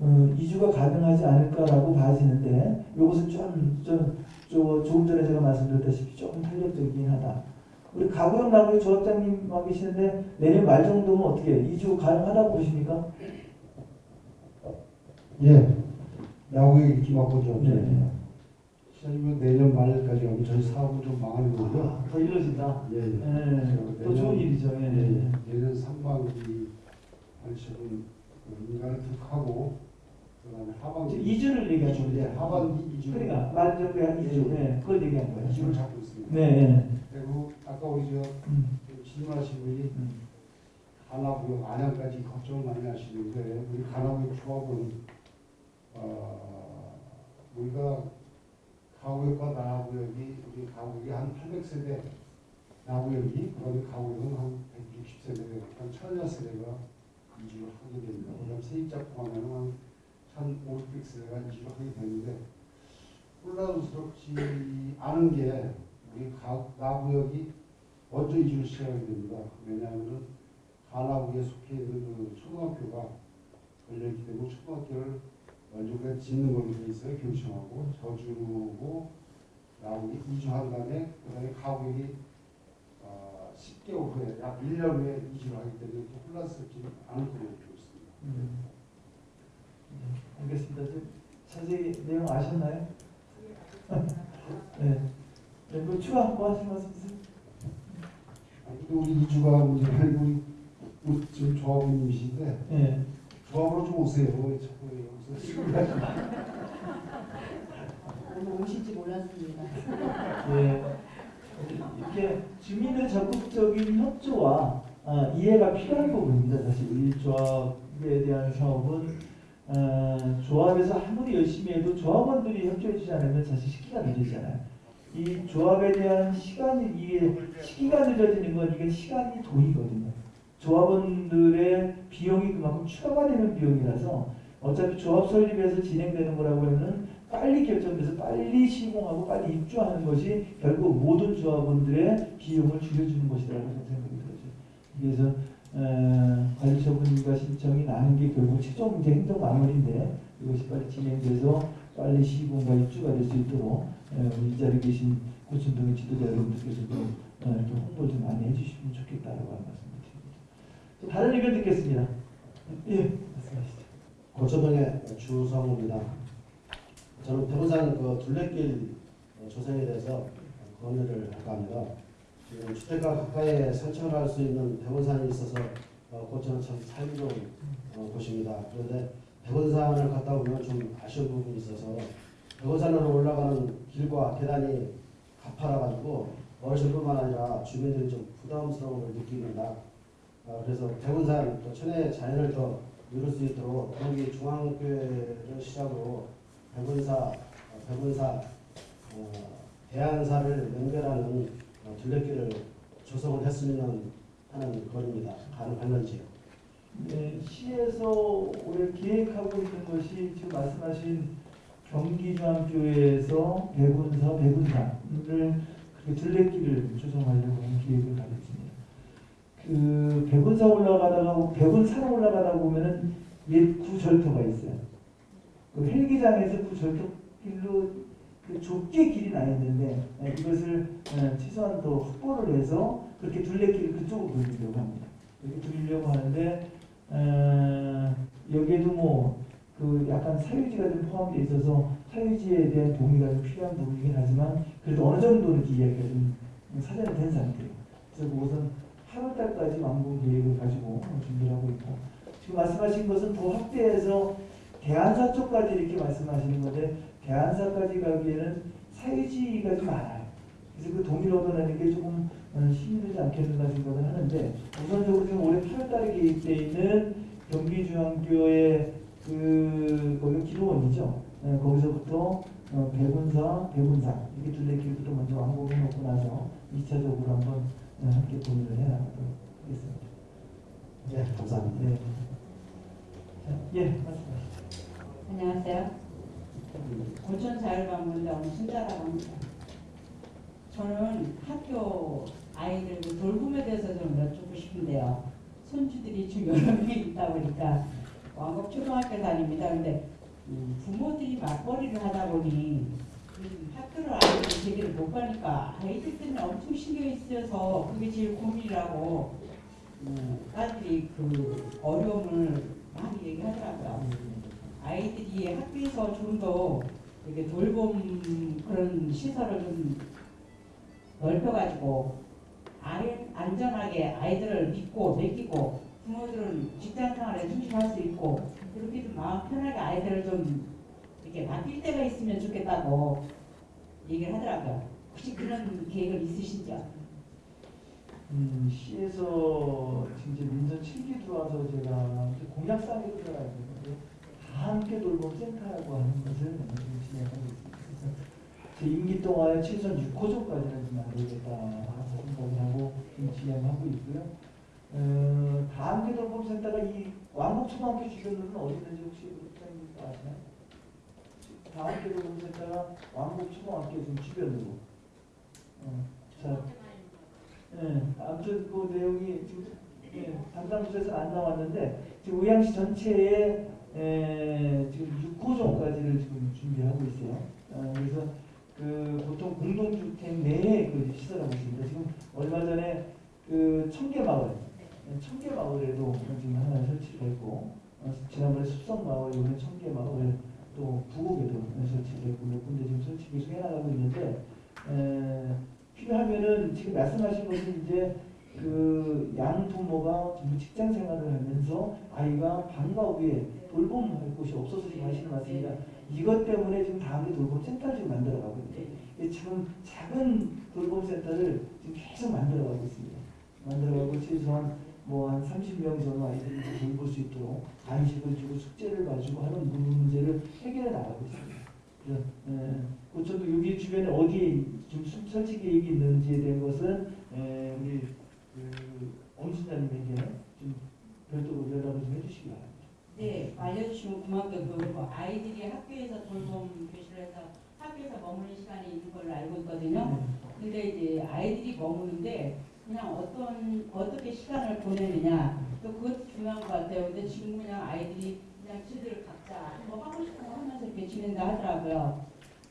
어, 이주가 가능하지 않을까라고 봐지는데 이것은 좀, 좀, 좀 조금 전에 제가 말씀드렸다시피 조금 탄력적이긴 하다. 우리 가구역 나구역 조합장님 와 계시는데 내년 말 정도면 어떻게 이주 가능하다고 보십니까? 예, 야구에 이렇게 맡고죠. 네. 시장님은 내년 말까지 하면 저희 사업은 좀 망하는 거고요. 아, 더 일러진다. 예, 예. 예, 또 좋은 일이죠. 예, 예. 내년 상반기 관심은 인간을 툭 하고 그다음에 하반기 지금 이주를 거죠. 예, 하반기 이주 그러니까 말 정도에 한 이주. 네, 그걸 얘기한 거예요. 이주를 잡고 있습니다. 네. 네. 그리고 아까 우리 저 음, 질문하신 분이 음. 가나구역 안양까지 걱정을 많이 하시는데 우리 가나구역 조합은 어, 우리가 가구역과 나구역이 우리 가구역이 한 800세대 나구역이 그다음에 가구역은 한 160세대 한 1000세대가 이주를 하게 됩니다. 그다음 세입자 포함하면 한 1500세대가 이주를 하게 되는데 혼란스럽지 않은 게 우리 가, 나구역이 먼저 이주를 시작하게 됩니다. 왜냐하면 가나구에 속해 있는 그 초등학교가 걸려있기 때문에 초등학교를 그냥 짓는 돼 있어요. 교청하고 저주고 나구에 이주한 다음에 그다음에 가구역이 어, 10개월 후에 약 1년 후에 이주를 하기 때문에 또 혼란스럽지 않을 거라고 보고 있습니다. 음. 네, 알겠습니다. 좀 자세히 내용 아셨나요? 네. 네, 뭐 추가 뭐 하실 말씀 있으세요? 우리 이주가 아니고 우리, 지금 조합원님이신데 네. 조합으로 좀 오세요. 자꾸 오늘 오실지 몰랐습니다. 예, 이렇게 주민의 적극적인 협조와 아, 이해가 필요한 부분입니다. 사실 이 조합에 대한 사업은 어, 조합에서 아무리 열심히 해도 조합원들이 협조해 주지 않으면 사실 시기가 늦어지잖아요. 이 조합에 대한 시간이 이게 시기가 늦어지는 건 이게 시간이 돈이거든요. 조합원들의 비용이 그만큼 추가가 되는 비용이라서 어차피 조합 설립에서 진행되는 거라고 하면 빨리 결정돼서 빨리 시공하고 빨리 입주하는 것이 결국 모든 조합원들의 비용을 줄여주는 것이라고 생각이 들어요. 그래서 어, 관리처분과 신청이 나는 게 결국 최종 이제 행정 마무리인데 이것이 빨리 진행돼서 빨리 시공과 입주가 될 수 있도록 어, 우리 이 자리에 계신 고천동의 지도자 여러분들께서도 어, 좀 홍보를 좀 많이 해주시면 좋겠다라고 하는 말씀을 드립니다. 다른 의견 듣겠습니다. 예. 고초동의 주성우입니다. 저는 대구산 그 둘레길 어, 조성에 대해서 건의를 할까 합니다. 지금 주택가 가까이에 산책을 할 수 있는 대군산이 있어서 어, 고초는 참 살기 좋은 어, 곳입니다. 그런데 대군산을 갔다 오면 좀 아쉬운 부분이 있어서 대군산으로 올라가는 길과 계단이 가파라가지고 어르신뿐만 아니라 주민들이 좀 부담스러움을 느낍니다. 어, 그래서 대군산 또 천혜의 자연을 더 누릴 수 있도록 경기 중앙교회를 시작으로 백운사, 어, 백운사, 어, 대안사를 연결하는 어, 둘레길을 조성을 했으면 하는 거리입니다. 가능할런지요. 네, 시에서 올해 계획하고 있는 것이 지금 말씀하신 경기중앙교회에서 백운사, 백운사를 그렇게 둘레길을 조성하려고 계획을 가지고. 그 백운사 올라가다가 백운산 올라가다 보면은 옛 구절터가 있어요. 그 헬기장에서 구절터길로 그 좁게 길이 나 있는데 네, 이것을 어, 최소한 더 확보를 해서 그렇게 둘레길을 그쪽으로 돌리려고 합니다. 이렇게 돌리려고 하는데 어, 여기에도 뭐 그 약간 사유지가 좀 포함되어 있어서 사유지에 대한 동의가 좀 필요한 부분이긴 하지만 그래도 어느 정도는 이야기가 좀 사전에 된 상태예요. 그래서 그것은 8월달까지 완공 계획을 가지고 준비를 하고 있고 지금 말씀하신 것은 더 확대해서 대안사 쪽까지 이렇게 말씀하시는 건데 대안사까지 가기에는 사유지가 좀 많아요. 그래서 그 얻어내는 게 조금 어, 힘이 들지 않겠는가 생각을 하는데 우선적으로 지금 올해 8월달에 계획되어 있는 경기중앙교회 그 거기 기도원이죠. 네, 거기서부터 어, 백운사, 백운사 이렇게 둘레길부터 먼저 완공해 놓고 나서 2차적으로 한번 어, 함께 고민을 해 나가도록 하겠습니다. 네, 감사합니다. 네. 자, 예, 말씀하시죠. 안녕하세요. 고천 자율방문대 순자라고 합니다. 저는 학교 아이들 그 돌봄에 대해서 좀 여쭙고 싶은데요. 손주들이 지금 여러 명 있다 보니까 왕곡 초등학교 다닙니다. 근데 음, 부모들이 맞벌이를 하다 보니 음, 학교를 아이들 제대로 못 가니까 아이들 때문에 엄청 신경이 쓰여서 그게 제일 고민이라고 음, 딸들이 그 어려움을 많이 얘기하더라고요. 아이들이 학교에서 좀 더 이렇게 돌봄 그런 시설을 좀 넓혀가지고 아이, 안전하게 아이들을 믿고 맡기고 부모들은 직장 생활에 충실할 수 있고 그렇게 좀 마음 편하게 아이들을 좀 이렇게 맡길 때가 있으면 좋겠다고 얘기를 하더라고요. 혹시 그런 계획을 있으신지요? 음, 시에서 이제 민선 7기 들어와서 제가 공약상에 들어가 있는데 다 함께 돌봄 센터라고 하는 것을 진행하고 있습니다. 제 임기 동안에 최소한 6호조까지는 좀 만들겠다 생각을 하고 지금 진행하고 있고요. 어, 다 함께 돌봄 센터가 이 왕복 초등학교 주변으로는 어디 있는지 혹시 부장님 아시나요? 다 함께 돌봄 센터가 왕복초등학교 지금 주변으로 어, 자, 예, 아무튼 그 내용이 지금 예, 담당 부서에서 안 나왔는데 지금 의향시 전체에 에, 지금 6호종까지를 지금 준비하고 있어요. 어, 그래서 그 보통 공동주택 내에 그 시설하고 있습니다. 지금 얼마 전에 그 청계 마을, 청계 마을에도 지금 하나 설치를 했고 어, 지난번에 숲성 마을, 이번에 청계 마을 또 부곡에도 설치를 했고 몇 군데 지금 설치 계속 해나가고 있는데 에, 필요하면은 지금 말씀하신 것은 이제 그 양 부모가 지금 직장 생활을 하면서 아이가 방과 후에 돌봄할 곳이 없어서 지금 하시는 말씀이라 이것 때문에 지금 다음에 돌봄 센터를 지금 만들어 가고 있는데 이 지금 작은 돌봄 센터를 지금 계속 만들어 가고 있습니다. 만들어 가고 최소한 뭐 한 30명 정도 아이들을 돌볼 수 있도록 간식을 주고 숙제를 봐주고 하는 문제를 해결해 나가고 있습니다. 그래서 에, 고천도 여기 주변에 어디에 지금 수- 설치 계획이 있는지에 대한 것은 에, 우리 그 엄순자님에게 좀 별도로 연락을 좀 해주시기 바랍니다. 네, 알려주시면 고맙게 그리고 아이들이 학교에서 돌봄 교실을 해서 학교에서 머무는 시간이 있는 걸로 알고 있거든요. 근데 이제 아이들이 머무는데 그냥 어떤 어떻게 시간을 보내느냐 또 그것도 중요한 것 같아요. 근데 지금 그냥 아이들이 그냥 지들 각자 뭐 하고 싶은 거 하면서 이렇게 지낸다 하더라고요.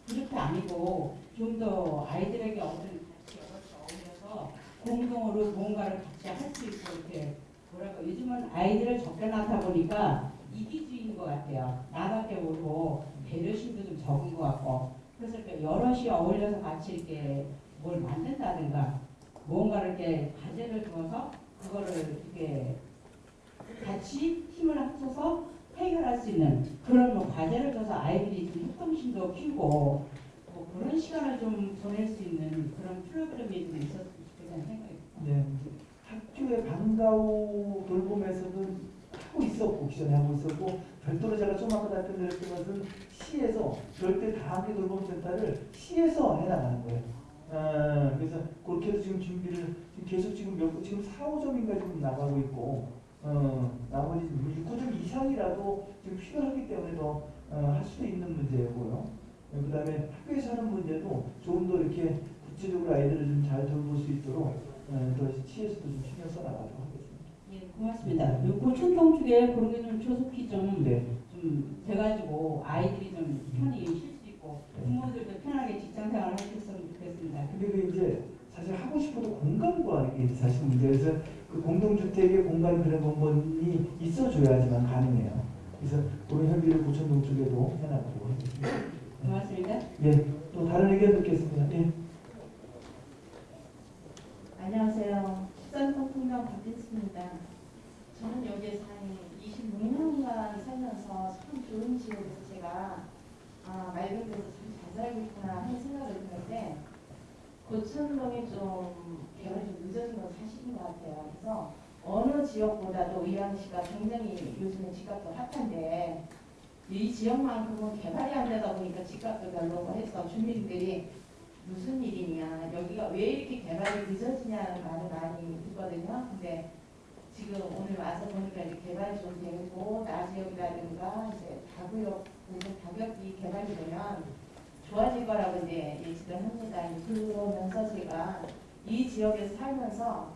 그렇게 아니고 좀 더 아이들에게 어떤 같이 어울려서 공동으로 뭔가를 같이 할 수 있고 이렇게 뭐랄까 요즘은 아이들을 적게 낳다 보니까 이기주의인 것 같아요. 나밖에 모르고 배려심도 좀 적은 것 같고 그래서 이렇게 여럿이 어울려서 같이 이렇게 뭘 만든다든가 뭔가를 이렇게 과제를 두어서 그거를 이렇게 같이 힘을 합쳐서 해결할 수 있는 그런 뭐 과제를 줘서 아이들이 좀 협동심도 키우고 뭐 그런 시간을 좀 보낼 수 있는 그런 프로그램이 좀 있었으면 좋겠다는 생각이 네, 학교의 방과후 돌봄에서도 하고 있었고 기존에 하고 있었고 별도로 제가 좀 아까 답변드렸던 것은 시에서 절대 다학교 돌봄센터를 시에서 해나가는 거예요. 아, 그래서 그렇게도 지금 준비를 계속 지금 몇 지금 4, 5점인가 지금 나가고 있고 어, 나머지 6호점 이상이라도 지금 필요하기 때문에 더 어, 할 수도 있는 문제고요. 그 다음에 학교에서 하는 문제도 조금 더 이렇게 구체적으로 아이들을 좀 잘 돌볼 수 있도록 어, 더 시에서도 좀 신경 써나가도록 하겠습니다. 예, 고맙습니다. 요 고촌동 쪽에 그런 게좀 조속히 좀, 네. 좀 돼가지고 아이들이 좀 편히 쉴 부모들도 편하게 직장 생활을 할수 있으면 좋겠습니다. 근데 그 이제 사실 하고 싶어도 공간과 이게 사실 문제 그래서 그 공동주택의 공간 그런 공간이 있어줘야지만 가능해요. 그래서 우리 협의를 고천동 쪽에도 하겠습니다. 고맙습니다. 예, 또 다른 의견 듣겠습니다. 예. 안녕하세요. 식산성 풍경 박진수입니다. 저는 여기에서 한 26년간 살면서 참 좋은 지역에서 제가 아, 맑은 데서 살고 있구나 하는 생각을 드는데 고천동이 좀 개발이 좀 늦어진 건 사실인 것 같아요. 그래서 어느 지역보다도 의왕시가 굉장히 요즘에 집값도 핫한데 이 지역만큼은 개발이 안 되다 보니까 집값도 별로고 해서 주민들이 무슨 일이냐 여기가 왜 이렇게 개발이 늦어지냐는 말을 많이 듣거든요. 근데 지금 오늘 와서 보니까 이제 개발이 좀 되고 나지역이라든가 이제 다구역 가격이 개발이 되면 좋아질 거라고 이제 예측을 합니다. 그러면서 제가 이 지역에서 살면서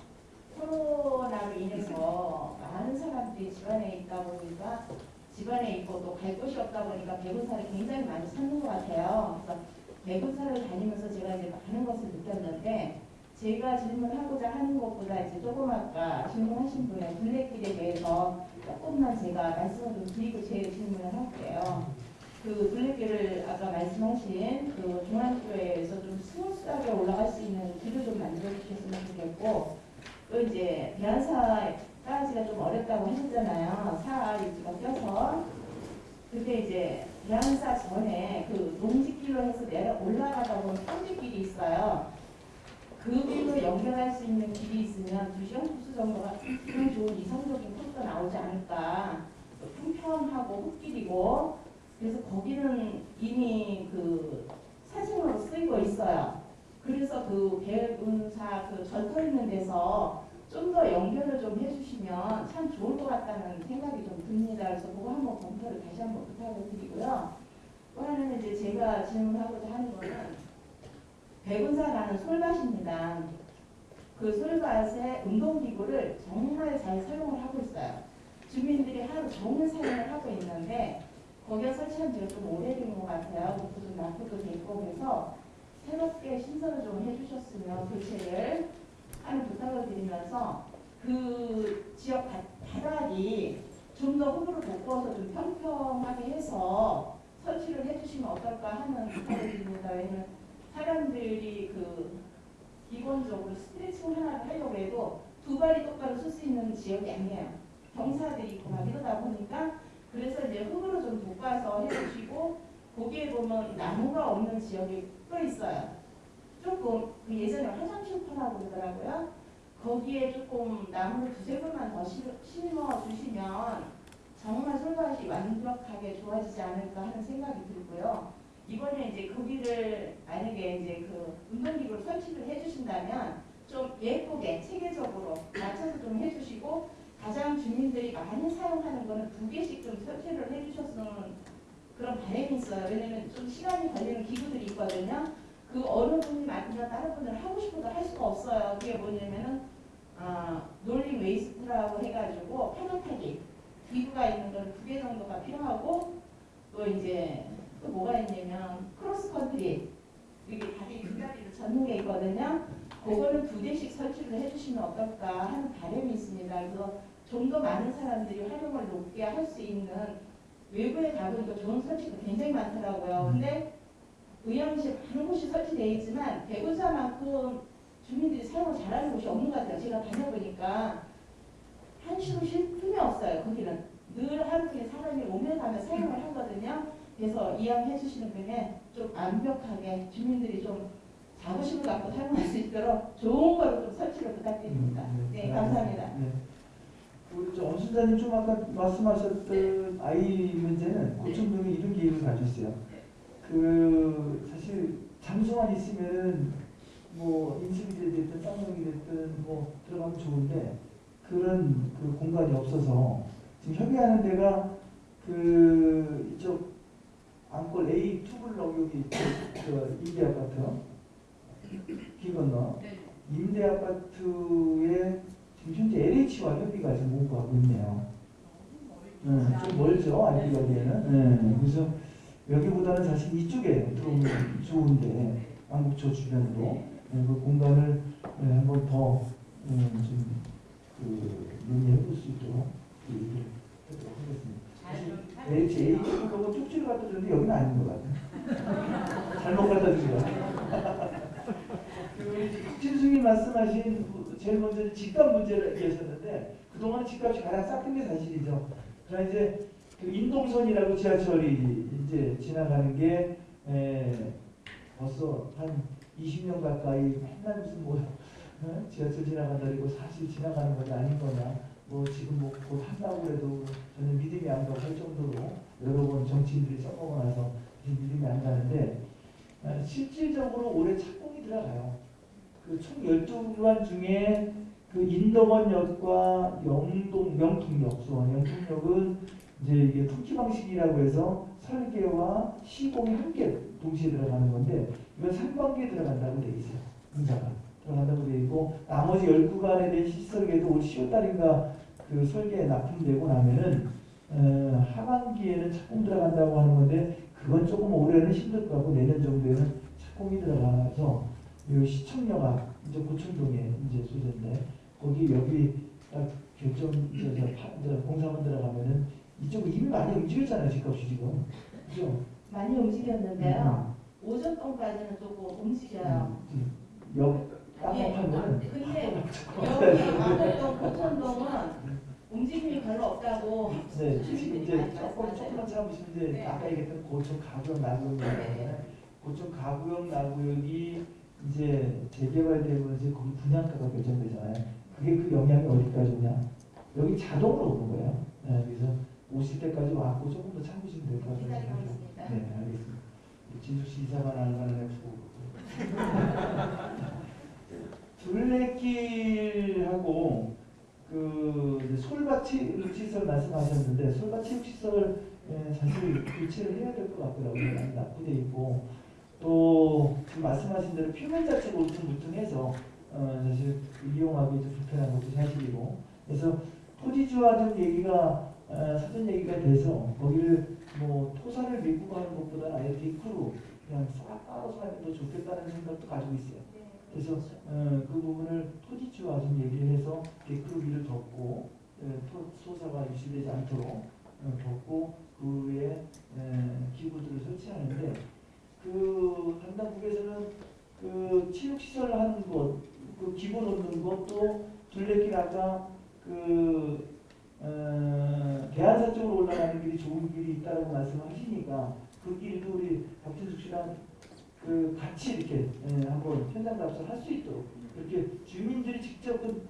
코로나로 인해서 많은 사람들이 집안에 있다 보니까 집안에 있고 또 갈 곳이 없다 보니까 배구사를 굉장히 많이 찾는 것 같아요. 그래서 배구사를 다니면서 제가 이제 많은 것을 느꼈는데 제가 질문하고자 하는 것보다 이제 조금 아까 질문하신 분의 둘레길에 대해서 조금만 제가 말씀을 좀 드리고 제. 그 둘레길을 아까 말씀하신 그 중앙교회에서 좀 smooth하게 올라갈 수 있는 길을 좀 만들어 주셨으면 좋겠고 또 이제 대한사까지가 좀 어렵다고 하셨잖아요. 사유지가 껴서 근데 이제 대한사 전에 그 농지길로 해서 내려 올라가다 보면 평지길이 있어요. 그 길로 연결할 수 있는 길이 있으면 두 시간 코스 정도가 좀 좋은 이성적인 코스가 나오지 않을까. 또 평평하고 흙길이고 그래서 거기는 이미 그 사진으로 쓰이고 있어요. 그래서 그 배운사 그 절터 있는 데서 좀 더 연결을 좀 해주시면 참 좋을 것 같다는 생각이 좀 듭니다. 그래서 그거 한번 검토를 다시 한번 부탁을 드리고요. 또 하나는 이제 제가 질문하고자 하는 거는 백운사 가는 솔밭입니다. 그 솔밭에 운동기구를 정말 잘 사용을 하고 있어요. 주민들이 하루 종일 사용을 하고 있는데 거기에 설치한 지가 좀 오래된 것 같아요. 좀 낙후도 됐고 그래서 새롭게 신설을 좀 해주셨으면 교체를 하는 부탁을 드리면서 그 지역 바- 바닥이 좀더 흙으로 덮어서 좀 평평하게 해서 설치를 해주시면 어떨까 하는 부탁을 드립니다. 왜냐면 사람들이 그 기본적으로 스트레칭 하나를 하려고 해도 두 발이 똑바로 설수 있는 지역이 아니에요. 경사들이 있고 막 이러다 보니까 그래서 이제 흙으로 좀 돋가서 해주시고 거기에 보면 나무가 없는 지역이 또 있어요. 조금 그 예전에 화장실 터라고 그러더라고요. 거기에 조금 나무를 두세 그루만 더 심- 심어 주시면 정말 솔밭이 완벽하게 좋아지지 않을까 하는 생각이 들고요. 이번에 이제 거기를 만약에 이제 그 운동기구를 설치를 해주신다면 좀 예쁘게 체계적으로 맞춰서 좀 해주시고 가장 주민들이 많이 사용하는 거는 두 개씩 좀 설치를 해주셨으면 그런 바람이 있어요. 왜냐면 좀 시간이 걸리는 기구들이 있거든요. 그 어느 분이 만들면 다른 분들 하고 싶어도 할 수가 없어요. 그게 뭐냐면은 아, rolling waist라고 해가지고 파도타기 기구가 있는 건 두 개 정도가 필요하고 또 이제 또 뭐가 있냐면 크로스 컨트리 이게 다리 두 다리를 젓는 게 있거든요. 그거는 두 대씩 설치를 해주시면 어떨까 하는 바람이 있습니다. 그래서 좀 더 많은 사람들이 활용을 높게 할 수 있는 외부에 가보니까 좋은 설치가 굉장히 많더라고요. 근데 의왕시 많은 곳이 설치되어 있지만 대구사만큼 주민들이 사용을 잘하는 곳이 없는 것 같아요. 제가 다녀보니까 한시도 쉴 틈이 없어요. 거기는 늘 하루 종일 사람이 오며 가며 사용을 하거든요. 그래서 이왕해 주시는 분에 좀 완벽하게 주민들이 좀 자부심을 갖고 사용할 수 있도록 좋은 거로 좀 설치를 부탁드립니다. 네, 감사합니다. 네. 우리 저 엄순자님 좀 아까 말씀하셨던 아이 문제는 고천동에 이런 계획을 가지고 있어요. 그 사실 장소만 있으면 뭐 인습이 됐든 쌍용이 됐든 뭐 들어가면 좋은데 그런 그 공간이 없어서 지금 협의하는 데가 그 이쪽 안골 A 투블럭 여기 그 임대 아파트 길 건너 임대 아파트에 지금 현재 LH와 협의가 지금 오고하고 있네요. 네, 좀 멀죠 알기 여기에는. 네, 그래서 여기보다는 사실 이쪽에 들어오면 좋은데 안국초 주변으로 네, 그 공간을 네, 한번 더 음, 좀그 논의해 볼 수 있도록 얘기를 해보도록 하겠습니다. LH, H 그거 쪽지를 갖다 줬는데 여기는 아닌 것 같아요. 잘못 갖다 준 거야. [LAUGHS] 그 진수님 말씀하신 그 제일 먼저 집값 문제를 얘기하셨는데 그동안 집값이 가장 쌌던 게 사실이죠. 그러나 이제 그 인동선이라고 지하철이 이제 지나가는 게 에, 벌써 한 20년 가까이 맨날 무슨 뭐 어? 지하철 지나간다 그리고 사실 지나가는 거냐 아닌 거냐 뭐 지금 뭐곧 한다고 해도 저는 믿음이 안 가고 할 정도로 여러 번 정치인들이 써먹어 나서 믿음이 안 가는데 어, 실질적으로 올해 착공이 들어가요. 그총 12구간 중에 그 인덕원역과 영동, 영통역, 수원 영통역은 이제 이게 통치 방식이라고 해서 설계와 시공이 함께 동시에 들어가는 건데 이건 상반기에 들어간다고 돼 있어요. 공사가 들어간다고 돼 있고 나머지 10구간에 대한 시설계도 올 10월 달인가 그 설계에 납품되고 나면은 어, 하반기에는 착공 들어간다고 하는 건데 그건 조금 올해는 힘들 거고 내년 정도에는 착공이 들어가서 이 시청역 앞 이제 고천동에 이제 소재인데 거기 여기 딱 결정 이제 공사만 들어가면은 이쪽 이미 많이 움직였잖아요 집값이 지금 그죠? 많이 움직였는데요. 오전 동까지는 조금 움직여요. 음, 역 예. 땅파면은 근데 [LAUGHS] 여기 안덕동 고천동은 움직임이 별로 없다고 네 지금 이제 조금. 조금만 참으시면 이제 네. 아까 얘기했던 고천 가구역 나구역 네. 고천 가구역 나구역이 이제 재개발되고 이제 거기 분양가가 결정되잖아요. 그게 그 영향이 어디까지 오냐? 여기 자동으로 오는 거예요. 네, 그래서 오실 때까지 왔고 조금 더 참으시면 될 것 같아요. 네, 알겠습니다. 진숙 씨 이사만 안 가는 애 둘레길하고 그 솔밭 체육시설 말씀하셨는데 솔밭 체육시설 에, 사실 교체를 해야 될 것 같더라고요. 납부돼 있고 또 지금 말씀하신 대로 표면 자체가 울퉁불퉁해서 어, 사실 이용하기 좀 불편한 것도 사실이고 그래서 토지주화 좀 얘기가 어, 사전 얘기가 돼서 거기를 뭐 토사를 밀고 가는 것보다 아예 데크로 그냥 싹 깔아서 하면 더 좋겠다는 생각도 가지고 있어요. 그래서 어, 그 부분을 토지주화 좀 얘기를 해서 데크로 위를 덮고 어, 토, 소사가 유실되지 않도록 어, 덮고 그 위에 에, 기구들을 설치하는데 그 담당국에서는 그 체육시설 하는 것, 그 기구 놓는 것도 둘레길 아까 그 어, 대한사 쪽으로 올라가는 길이 좋은 길이 있다고 말씀하시니까 그 길도 우리 박진숙 씨랑 그 같이 이렇게 예, 한번 현장 답사를 할 수 있도록 이렇게 주민들이 직접 그,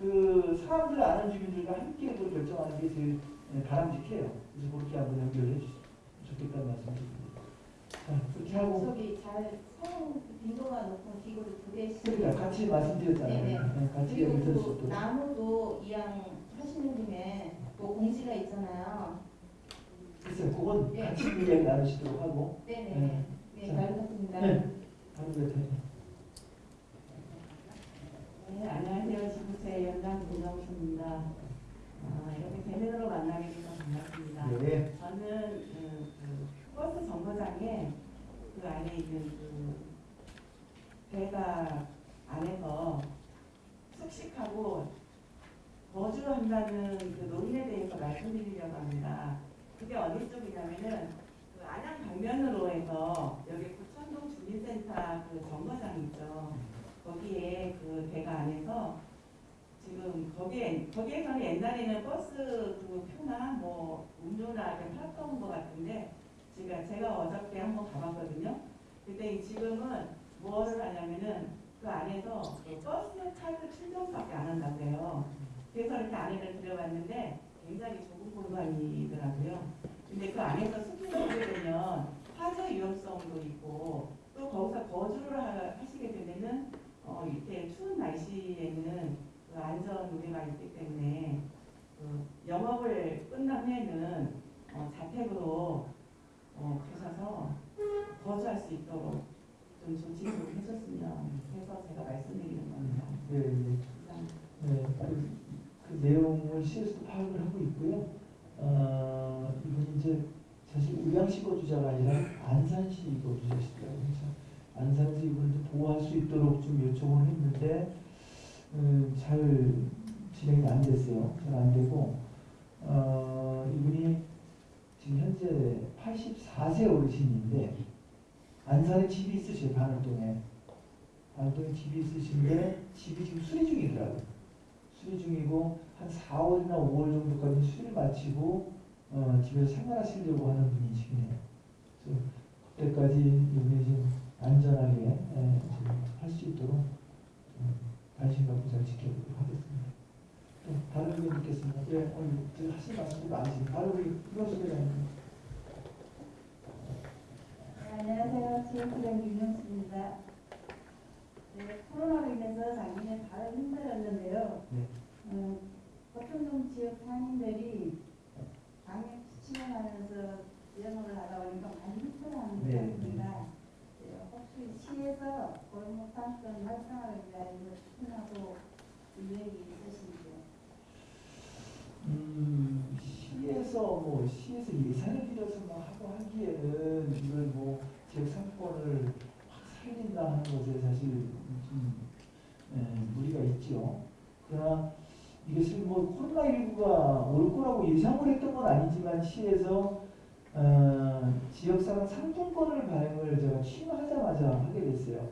그 사람들 아는 주민들과 함께 그 결정하는 게 제일 예, 바람직해요. 그래서 그렇게 한번 연결해 주시면 좋겠다는 말씀드립니다. 자, 그렇게 하고 저기 잘 사용 빈도가 높은 기구를 두 개씩. 그러니까 같이 말씀드렸잖아요. 네네. 예, 같이 그리고 있도록. 나무도 이왕 하시는 김에 뭐 공지가 있잖아요. 글쎄요, 그건 예. 같이 이야기 나누시도록 하고 네네. 네, 자. 잘 부탁드립니다. 네. 다른 데 더. 네, 안녕하세요. 지구세 연장 김정수입니다. 아, 이렇게 대면으로 만나게 돼서 반갑습니다. 네. 저는 버스 정거장에 그 안에 있는 그 배가 안에서 숙식하고 거주한다는 그 논의에 대해서 말씀드리려고 합니다. 그게 어디 쪽이냐면은 그 안양 방면으로 해서 여기 구천동 주민센터 그 정거장 있죠. 거기에 그 배가 안에서 지금 거기에 거기에서는 옛날에는 버스 그 표나 뭐 이렇게 팔았던 것 같은데 제가 제가 어저께 한번 가봤거든요. 근데 지금은 뭐를 하냐면은 그 안에서 그 버스 카드 충전밖에 안 한다고요. 그래서 이렇게 안에를 들여봤는데 굉장히 좁은 공간이더라고요. 근데 그 안에서 숙소를 하게 되면 화재 위험성도 있고 또 거기서 거주를 하- 하시게 되면은 어, 이때 추운 날씨에는 그 안전 우려가 있기 때문에 그 영업을 끝난 후에는 어, 자택으로 어, 가셔서 거주할 수 있도록 좀 조치를 해줬으면 해서 제가 말씀드리는 겁니다. 네, 네. 네, 그, 그 내용을 시에서도 파악을 하고 있고요. 어, 이분이 이제 사실 의왕시 거주자가 아니라 안산시 거주자시더라고요. 그래서 안산시 이분을 좀 보호할 수 있도록 좀 요청을 했는데 음, 잘 진행이 안 됐어요. 잘 안 되고 어, 이분이 지금 현재 84세 어르신인데 안산에 집이 있으셔요. 반월동에. 반월동에 집이 있으신데 집이 지금 수리 중이더라고요. 수리 중이고 한 4월이나 5월 정도까지 수리를 마치고 어, 집에서 생활하시려고 하는 분이시네요. 그래서 그때까지 여기 좀 안전하게 예, 할수 있도록 음, 관심 갖고 잘 지켜보도록 하겠습니다. 또 다른 의견 있겠습니다. 예, 오늘 지금 하실 말씀이 많으시니 바로 우리 회장님. 네, 안녕하세요. 지역구장 윤영수입니다. 네, 코로나로 인해서 작년에 다들 힘들었는데요. 네. 음, 고천동 지역 상인들이 방역 지침을 하면서 영업을 하다 보니까 많이 힘들어하는 것 네. 같습니다. 네, 혹시 시에서 골목 상권 활성화를 위하여 추진하고 계획이 있으신지요? 음, 시에서 뭐 시에서 예산을 들여서 뭐 하고 하기에는 이걸 뭐 지역 상권을 확 살린다 하는 것에 사실 좀 예, 무리가 있죠. 그러나 이것을 뭐 코로나19가 올 거라고 예상을 했던 건 아니지만 시에서 어, 지역사랑 상품권을 발행을 제가 취임하자마자 하게 됐어요.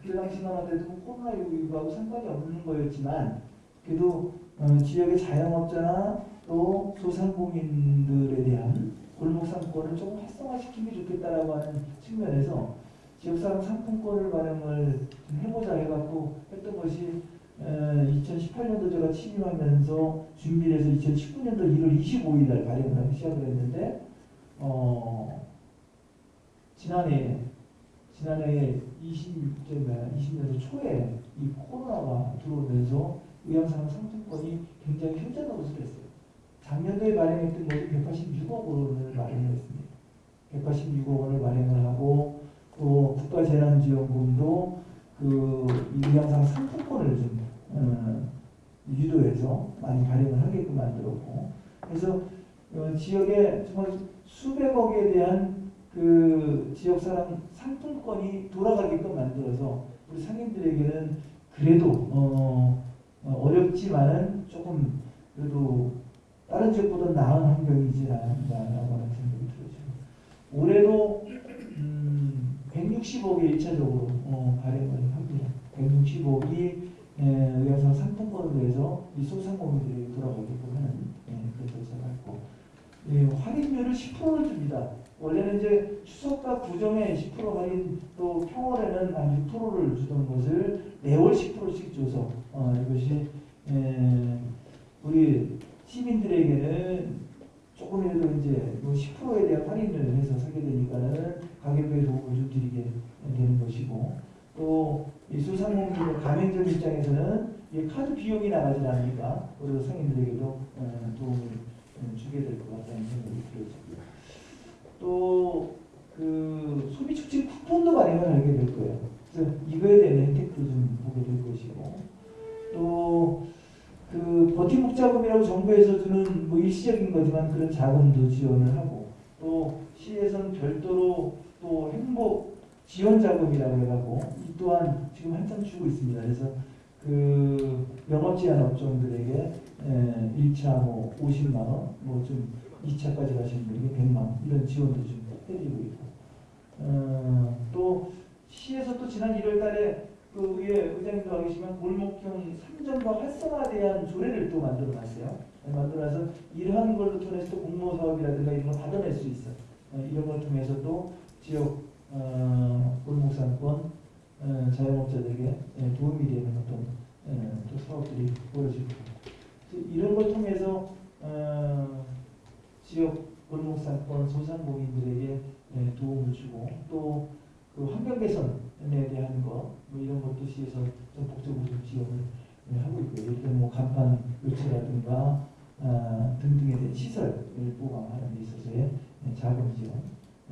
그때 당시만 하더라도 코로나19하고 상관이 없는 거였지만 그래도 어, 지역의 자영업자나 또 소상공인들에 대한 골목 상권을 조금 활성화시키면 좋겠다라고 하는 측면에서 지역사랑 상품권을 발행을 좀 해보자 해갖고 했던 것이 2018년도 제가 취임하면서 준비를 해서 2019년도 1월 25일 날 발행을 하기 시작을 했는데 어, 지난해 지난해 20년도 20년도 초에 이 코로나가 들어오면서 의향상 상품권이 굉장히 효자적으로 했어요. 작년도에 발행했던 것이 186억 원을 마련을 했습니다. 186억 원을 마련을 하고 또 국가재난지원금도 그 의향상 상품권을 좀 어, 유도해서 많이 발행을 하게끔 만들었고 그래서 어, 지역에 정말 수백억에 대한 그 지역 사람 상품권이 돌아가게끔 만들어서 우리 상인들에게는 그래도 어, 어, 어렵지만은 조금 그래도 다른 지역보다 나은 환경이지 않나라고 하는 생각이 들어요. 올해도 음, 160억이 1차적으로 어, 발행을 합니다. 160억이 의해서 상품권으로 해서 이 소상공인들에게 돌아가게끔 하는 예, 절차가 있고 예, 할인율을 10%를 줍니다. 원래는 이제 추석과 구정에 10% 할인 또 평월에는 한 6%를 주던 것을 매월 10%씩 줘서 어, 이것이 에, 우리 시민들에게는 조금이라도 이제 뭐 10%에 대한 할인을 해서 사게 되니까는 가격에 도움을 좀 드리게 되는 것이고 또이 소상공인의 가맹점 입장에서는 이 카드 비용이 나가지 않으니까 우리 상인들에게도 어, 도움을 어, 주게 될 것 같다는 생각이 들어집니다. 또 그 소비 촉진 쿠폰도 발행을 하게 될 거예요. 그래서 이거에 대한 혜택도 좀 보게 될 것이고 또 그 버팀목 자금이라고 정부에서 주는 뭐 일시적인 거지만 그런 자금도 지원을 하고 또 시에서는 별도로 또 행복 지원 자금이라고 해가고 이 또한 지금 한참 주고 있습니다. 그래서 그 영업 제한 업종들에게 에, 1차 뭐 50만 원, 뭐좀 2차까지 가시는 분에게 100만 원 이런 지원도 좀 해드리고 있고 어, 또 시에서 또 지난 1월 달에 그 위에 의장님도 와 계시면 골목형 3점과 활성화에 대한 조례를 또 만들어 놨어요. 만들어서 이러한 걸로 통해서 또 공모 사업이라든가 이런 걸 받아낼 수 있어. 어, 이런 걸 통해서 또 지역 어, 골목상권 어, 자영업자들에게 예, 도움이 되는 어떤 예, 또 사업들이 벌어지고 이런 걸 통해서 어, 지역 골목상권 소상공인들에게 예, 도움을 주고 또 그 환경 개선에 대한 거, 뭐 이런 것도 시에서 좀 복적으로 좀 지원을 예, 하고 있고요. 예를 들면 뭐 간판 교체라든가 아, 등등에 대한 시설을 보강하는 데 있어서의 예, 자금 지원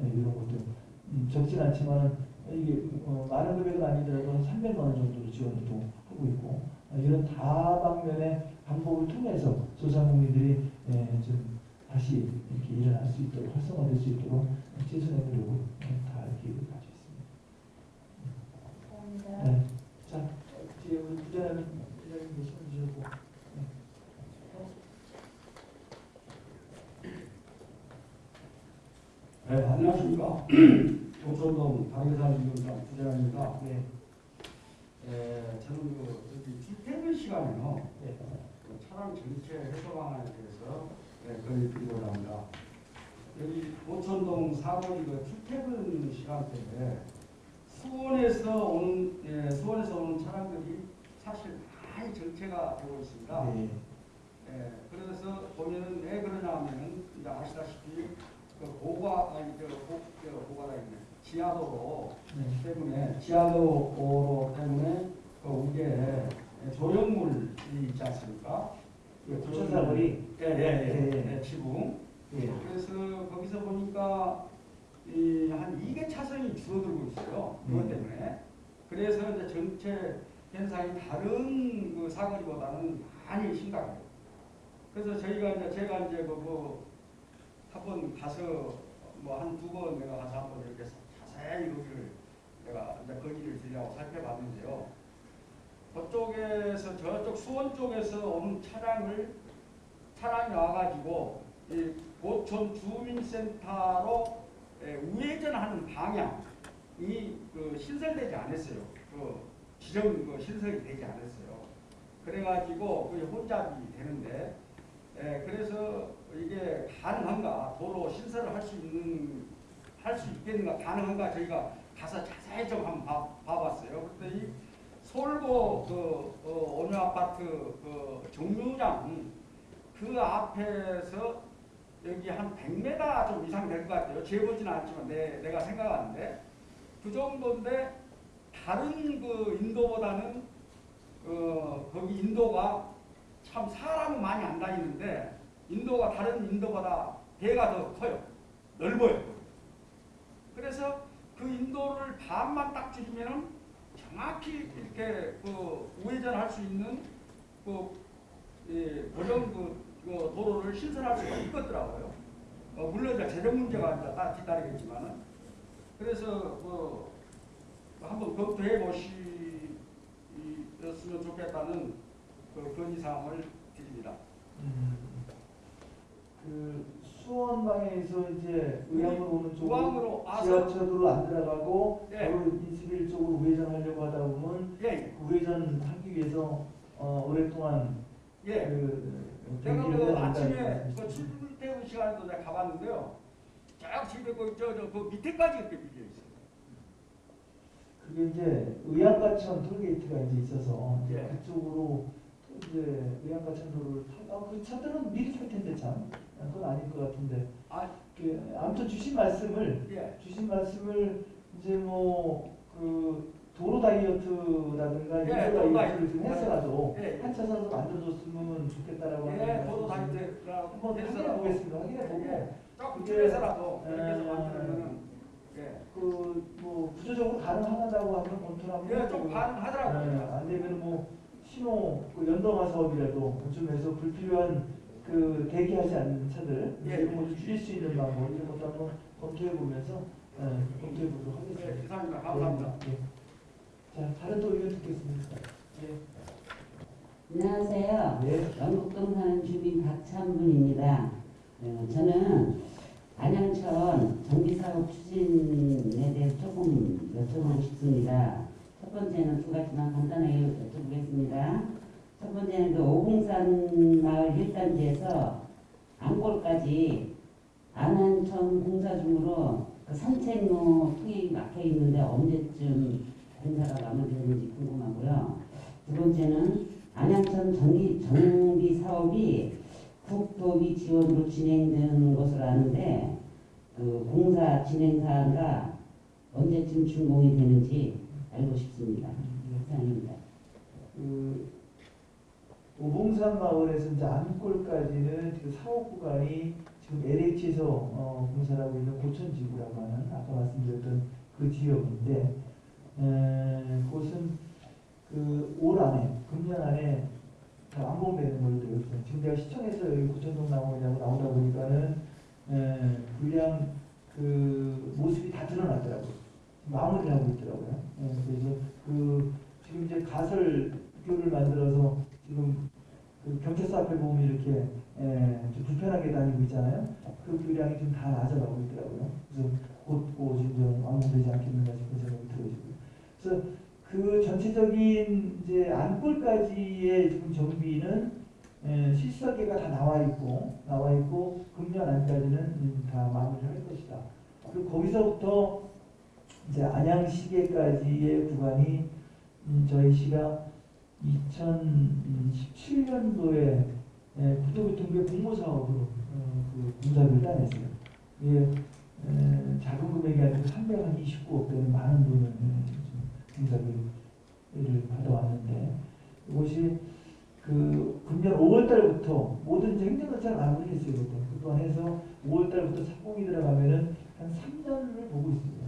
예, 이런 것도 음, 적진 않지만 이게 어, 많은 금액은 아니더라도 한 300만 원 정도로 지원을 또 하고 있고 어, 이런 다방면의 방법을 통해서 소상공인들이 예, 좀 다시 이렇게 일어날 수 있도록 활성화될 수 있도록 최선의 노력을 예, 다할 계획을 가지고 있습니다. 감사합니다. 네. 자, 뒤에 우리 부자는 부자님 계시면 주시고 네, 안녕하십니까. [CLEARS THROAT] 동천동 당계산 위원장 부장입니다. 네. 에, 저는 그 여기 출퇴근 시간에요. 네. 그 차량 전체 해소 방안에 대해서 네, 건의 드리고자 합니다. 여기 도천동 사거리 그 출퇴근 시간대에 수원에서 오는 예, 수원에서 오는 차량들이 사실 많이 정체가 되고 있습니다. 네. 예, 그래서 보면은 왜 그러냐 하면은 이제 아시다시피 그 고가 아니 저 고, 저 고가다 있네 지하도로 네. 때문에 지하도로 때문에 그 위에 조형물이 있지 않습니까? 그 부천 사거리? 예 예예 예, 예, 예. 예, 예. 그래서 거기서 보니까 이 한 2개 차선이 줄어들고 있어요. 그것 음. 때문에. 그래서 이제 전체 현상이 다른 그 사거리보다는 많이 심각해요. 그래서 저희가 이제 제가 이제 그거 한번 가서 뭐 한 두 번 내가 가서 한번 이렇게 자세히 거기를 내가 이제 거기를 들려고 살펴봤는데요. 그쪽에서 저쪽 수원 쪽에서 오는 차량을 차량이 와가지고 이 고촌 주민센터로 에, 우회전하는 방향이 그 신설되지 않았어요. 그 지정 그 신설이 되지 않았어요. 그래가지고 그 혼잡이 되는데 에, 그래서 이게 가능한가 도로 신설을 할 수 있는 할 수 있겠는가 가능한가 저희가 가서 자세히 좀 한번 봐, 봐봤어요. 그랬더니 서울고 그 어, 오늘 아파트 그 정류장 그 앞에서 여기 한 100m 좀 이상 될 것 같아요. 재보지는 않지만 내, 내가 생각하는데 그 정도인데 다른 그 인도보다는 어, 거기 인도가 참 사람은 많이 안 다니는데 인도가 다른 인도보다 배가 더 커요. 넓어요. 그래서 그 인도를 간만 딱 줄이면은 정확히 이렇게 그 우회전할 수 있는 그 예, 그런 그, 그 도로를 신설할 수가 있겠더라고요. 어, 물론 이제 재정 문제가 이제 딱 뒤따르겠지만은 그래서 뭐 한번 검토해 보시었으면 좋겠다는 그 건의사항을 드립니다. 음, 그 수원 방향에서 이제 의왕으로 오는 쪽으로 지하철로 안 들어가고 예. 바로 인수길 쪽으로 우회전하려고 하다 보면 예, 그 우회전하기 위해서 어, 오랫동안 예. 그 내가 경기를 그 아침에 그 말씀이시죠. 출퇴근 시간에도 내가 가봤는데요. 쫙 집에 그저저 그 밑에까지 이렇게 밀려 있어요. 그게 이제 의양가천 톨게이트가 이제 있어서 이제 예. 그쪽으로 이제 의양가천 도로를 타, 아, 그 차들은 미리 탈 텐데 참 아, 그건 아닐 것 같은데 아, 그 아무튼 주신 말씀을 예. 주신 말씀을 이제 뭐 그 도로 다이어트라든가 예, 도로 다이어트를 좀 다이어트. 해서라도 예. 한 차선으로 만들어줬으면 좋겠다라고 하는 예, 도로 다니더라고 한번 확인해 보겠습니다. 확인해 보고 예, 조금 그게, 줄여서라도 이렇게 해서 에, 만들면은 예, 그뭐 구조적으로 가능하다고 하면 한번 예, 좀 가능하더라고요. 안 되면 뭐 신호 그 연동화 사업이라도 좀 해서 불필요한 그 대기하지 않는 차들 예. 이런 것도 줄일 수 있는 방법 이런 것도 한번 검토해 보면서 예, 검토해 보도록 예, 하겠습니다. 기사입니다. 감사합니다. 예. 자 다른 또 의견 듣겠습니다. 예. 안녕하세요. 네. 영국동 사는 주민 박찬분입니다. 어, 저는 안양천 정비사업 추진에 대해서 조금 여쭤보고 싶습니다. 첫 번째는 두 가지만 간단하게 여쭤보겠습니다. 첫 번째는 그 오봉산 마을 1단지에서 안골까지 안양천 공사 중으로 그 산책로 통행이 막혀 있는데 언제쯤 공사가 마무리되는지 궁금하고요. 두 번째는 안양천 전기 정비 사업이 국토비 지원으로 진행되는 것으로 아는데 그 공사 진행 사항과 언제쯤 준공이 되는지 알고 싶습니다. 이상입니다. 그 오봉산 마을에서 이제 안골까지는 그 사업 구간이 지금 LH에서 어, 공사를 하고 있는 고천지구라고 하는 아까 말씀드렸던 그 지역인데 에, 그것은 그 올 안에 금년 안에 다 완공되는 걸로 되어 있어요. 지금 내가 시청에서 여기 고천동 나오냐고 나오다 보니까는 에, 불량 그 모습이 다 드러났더라고요. 마무리를 하고 있더라고요. 예, 그래서 그 지금 이제 가설 교를 만들어서 지금 그 경찰서 앞에 보면 이렇게 예, 좀 불편하게 다니고 있잖아요. 그 교량이 좀 다 낮아가고 있더라고요. 그래서 곧곧 이제 완공되지 않겠는가 싶은 생각이 들어지고요. 그래서 그 전체적인 이제 안골까지의 지금 정비는 예, 실설계가 다 나와 있고 나와 있고 금년 안까지는 음, 다 마무리를 할 것이다. 그리고 거기서부터 이제 안양 시계까지의 구간이 음, 저희 시가 2017년도에 예, 국토교통부의 공모 사업으로 어, 그 공사를 따냈어요. 이게 에, 작은 금액이 아니고 329억 되는 많은 돈을 예, 공사를 받아왔는데 이것이 그 금년 5월 달부터 모든 이제 행정절차를 마무리 했어요. 그때. 그동안 해서 5월 달부터 착공이 들어가면은 한 3년을 보고 있습니다.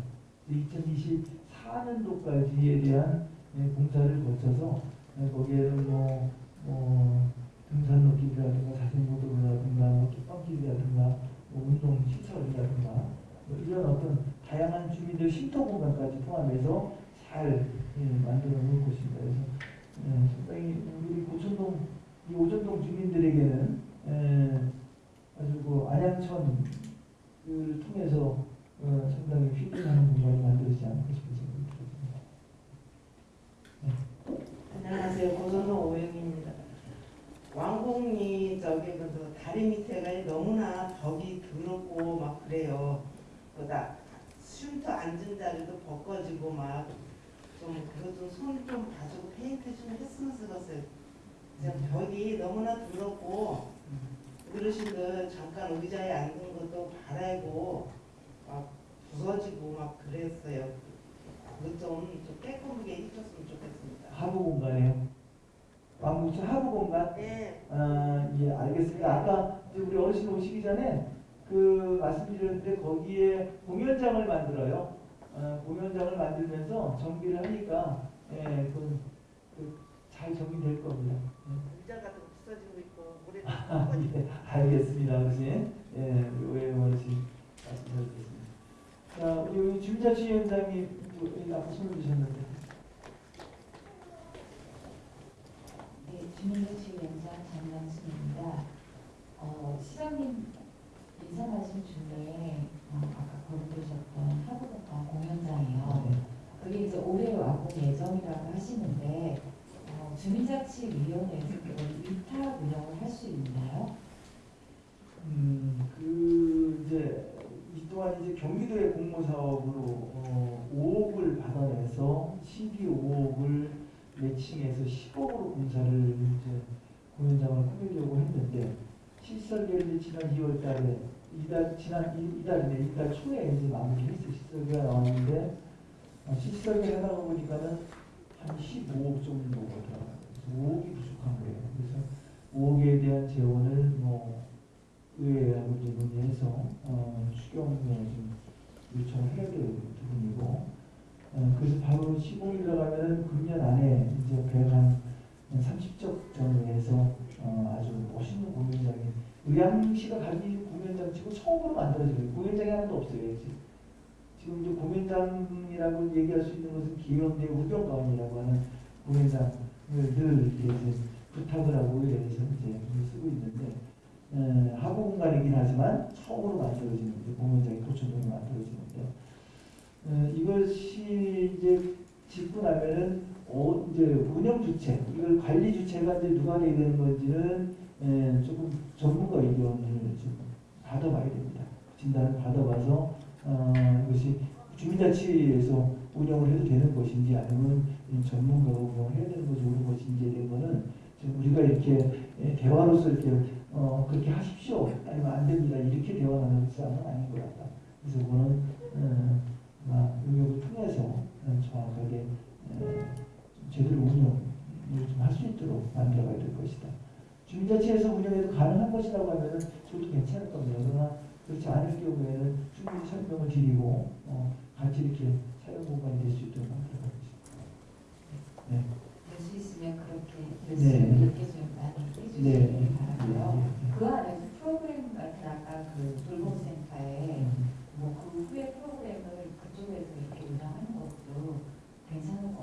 2024년도까지에 대한 예, 공사를 거쳐서 예, 거기에는 뭐, 뭐 등산로 길이라든가 자전거 도로라든가 뭐 뚝방길이라든가 뭐 운동 시설이라든가 뭐 이런 어떤 다양한 주민들 쉼터 공간까지 포함해서 잘 예, 만들어 놓을 것입니다. 그래서 예, 상당히 우리 고천동 이 오전동 주민들에게는 예, 아주 그 안양천을 통해서 어, 상당히 힐링하는 공간이 만들어지지 않을까 들었습니다. 안녕하세요. 고선호 오영입니다. 왕곡리 저기 그 다리 밑에가 너무나 벽이 더럽고 막 그래요. 그다 쉼터 앉은 자리도 벗겨지고 막 좀 그거 좀손좀 봐주고 페인트 좀 했으면 쓰겠어요. 지금 벽이 너무나 더럽고 어르신들 잠깐 의자에 앉은 것도 바라고 막 부서지고 막 그랬어요. 그거 좀, 좀 깨끗하게 해줬으면 좋겠습니다. 하부 공간이에요. 왕국천 하부 공간. 네. 아, 예, 알겠습니다. 아까 우리 어르신 오시기 전에 그 말씀드렸는데 거기에 공연장을 만들어요. 어, 공연장을 만들면서 정비를 하니까 예, 그, 그, 잘 정비될 겁니다. 예. 의자가 더 부서지고 있고 모래도 아, [LAUGHS] 예, 알겠습니다, 어르신. 예, 우리 오해 어르신 말씀 잘 듣겠습니다. 자, 우리 여기 앞에 손을 드셨는데. 네, 주민자치위원장 장남순입니다. 어, 시장님 인사 말씀 중에 어, 아까 거론되셨던 하부동강 공연장이요. 그게 이제 올해 완공 예정이라고 하시는데 어, 주민자치위원회에서 위탁 운영을 할 수 있나요? 음, 그 이제 이 또한 이제 경기도의 공모 사업으로 어, 5억을 받아내서 12억을 매칭해서 10억으로 공사를 이제 공연장을 꾸리려고 했는데 이제 지난 2월 달에 이달 지난 이- 이달이네 이달 초에 이제 마무리했어요 실설계가 나왔는데 어, 실설계 하다가 보니까는 한 15억 정도가 들어가요. 그래서 5억이 부족한 거예요. 그래서 5억에 대한 재원을 뭐 의회하고 이제 논의해서 어, 추경을 좀 요청을 해야 될 부분이고 어, 그래서 바로 15일 나가면은 금년 안에 이제 배한 30적 정도에서 어, 아주 멋있는 공연장이 의왕시가 가진 공연장 치고 처음으로 만들어져요. 공연장이 하나도 없어요. 지금. 이제 공연장이라고 얘기할 수 있는 것은 기현대 우병가원이라고 하는 공연장을 늘 이제 부탁을 하고 의회에서 이제 쓰고 있는데 에, 하부 공간이긴 하지만 처음으로 만들어지는 이제 공연장이 도천동에 만들어지는데 에, 이것이 이제 짓고 나면은 어, 이제 운영 주체 이걸 관리 주체가 이제 누가 되게 되는 건지는 에, 조금 전문가 의견을 좀 받아봐야 됩니다. 진단을 받아봐서 어, 이것이 주민자치에서 운영을 해도 되는 것인지 아니면 이 전문가가 운영을 해야 되는 것이 옳은 것인지에 대한 거는 우리가 이렇게 예, 대화로서 이렇게 어, 그렇게 하십시오 아니면 안 됩니다 이렇게 대화 나누는 싸움은 아닌 것 같다. 그래서 그거는 어, 아마 용역을 통해서 어, 정확하게 어, 좀 제대로 운영을 좀 할 수 있도록 만들어가야 될 것이다. 주민자치에서 운영해도 가능한 것이라고 하면은 저도 괜찮을 겁니다. 그러나 그렇지 않을 경우에는 충분히 설명을 드리고 어, 같이 이렇게 사용 공간이 될 수 있도록 만들어가겠습니다. 네. 될수 있으면 그렇게 네. 될수 있게 좀 많이 네. 해주시기 바라고요. 네. 그 안에서 프로그램 같은 아까 그 돌봄센터에 뭐 그 후에 프로그램을 그쪽에서 이렇게 운영하는 것도 괜찮은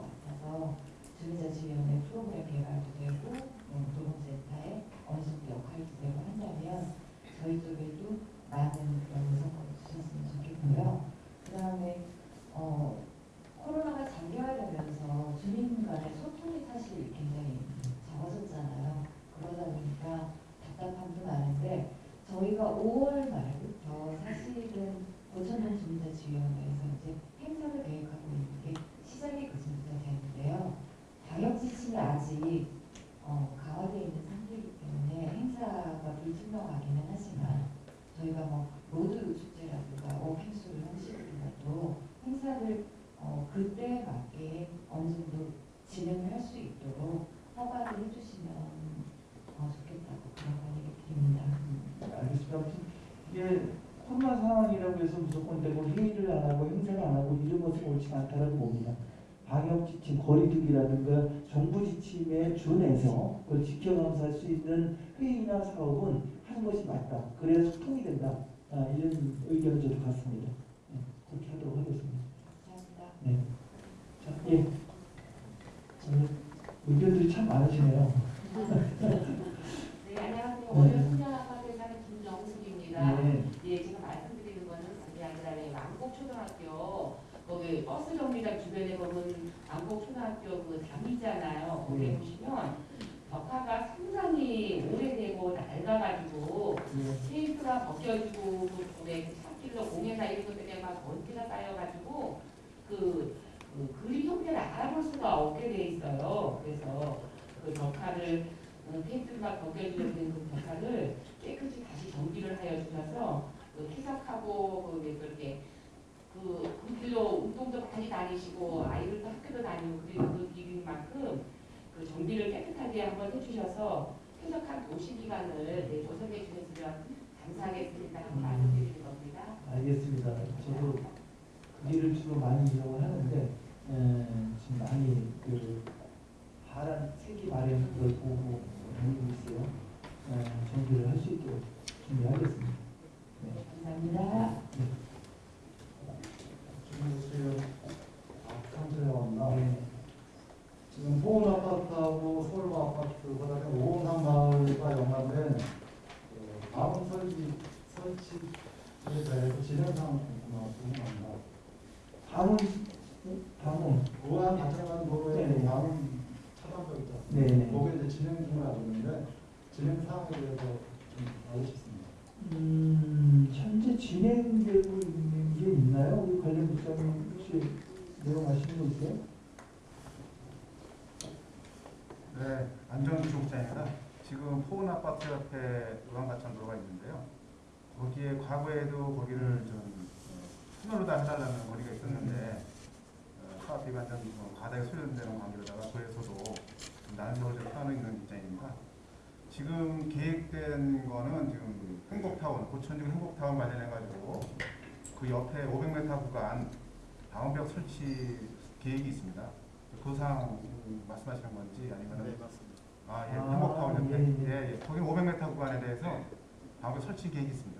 주민자치위원회 프로그램 개발도 되고 뭐 돌봄센터에 어느 정도 역할도 되고 한다면 저희 쪽에도 많은 그런 의사를 주셨으면 좋겠고요. 그 다음에 어, 코로나가 장기화되면서 주민 간의 소통이 사실 굉장히 적어졌잖아요. 그러다 보니까 답답함도 많은데 저희가 5월 말부터 사실은 고천동 주민자치위원회에서 이제 행사를 계획하고 있는 게 시작이 그전부터 되는데요. 방역 지침이 아직 어, 강화되어 있는 상태이기 때문에 행사가 불투명하기는 하지만 저희가 뭐 road 축제라든가 walking through 형식으로라도 행사를 어, 그때에 맞게 어느 정도 진행을 할 수 있도록 허가를 해주시면 어, 좋겠다고 그런 건의를 드립니다. 알겠습니다. 아무튼 이게 코로나 상황이라고 해서 무조건 되고 회의를 안 하고 행사를 안 하고 이런 것은 옳지 않다라고 봅니다. 방역 지침, 거리두기라든가 정부 지침에 준해서 그걸 지켜가면서 할 수 있는 회의나 사업은 하는 것이 맞다. 그래야 소통이 된다. 아, 이런 의견을 저도 갖습니다. 네, 그렇게 하도록 하겠습니다. 감사합니다. 네. 자, 예. 의견들이 참 많으시네요. [LAUGHS] 네, 안녕하세요. 월요 소녀아파트에 사는 김정숙입니다. 네. 예, 제가 말씀드리는 거는 그게 아니라 왜 왕곡초등학교 거기 버스 정류장 주변에 보면 왕곡초등학교 그 담이잖아요. 거기에 네. 보시면 벽화가 상당히 오래되고 낡아가지고 테이프가 벗겨지고 그왜 찻길로 공예나 이런 것 때문에 막 먼지가 쌓여가지고 그, 그 그림 형태를 알아볼 수가 없게 돼 있어요. 그래서 그 벽화를 어, 테이프가 벗겨지는 그 벽화를 깨끗이 다시 정비를 하여 주셔서 그 퇴석하고 그 그렇게 그, 그 길로 운동도 많이 다니시고 아이들도 학교도 다니고 그리고 그 길인 만큼 그 정비를 깨끗하게 한번 해주셔서 퇴석한 도시 기간을 네, 조성해 주셨으면 감사하겠습니다. 하고 말씀드리는 겁니다. 알겠습니다. 저도 거기를 주로 많이 이용을 하는데 에, 지금 많이 그 하란 세기 마련 그걸 보고 다니고 있어요. 에, 정비를 할 수 있도록 준비하겠습니다. 네. 감사합니다. 주무세요. 감사합니다. 지금 보은 아파트하고 서울 아파트 그다음에 오은산 마을과 연관된 그 다음 설치 설치에 대해서 진행상 궁금합니다. 다문 다문 우한 가창관 도로에 네. 다음 차단벽 않습니까? 네, 네. 거기 이제 진행 중을 알고 있는데 진행 사항에 대해서 좀 알고 싶습니다. 음, 현재 진행되고 있는 게 있나요? 우리 관련 부장님 혹시 내용 아시는 거 있어요? 네, 안정기 조국장입니다. 지금 포은 아파트 옆에 의왕가천도로가 있는데요. 거기에 과거에도 거기를 좀 어, 터널로 다 해달라는 거리가 있었는데 어, 사업 비관점 뭐 과다하게 소요되는 관계로다가 난색을 좀 표하는 입장입니다. 지금 계획된 거는 지금 행복타운, 고천중 행복타운 관련해가지고 그 옆에 500m 구간 방음벽 설치 계획이 있습니다. 그 사항 말씀하시는 건지 아니면 네, 맞습니다. 아, 예, 아, 행복타운 옆에 예, 예, 예. 거기 500m 구간에 대해서 방음벽 설치 계획이 있습니다.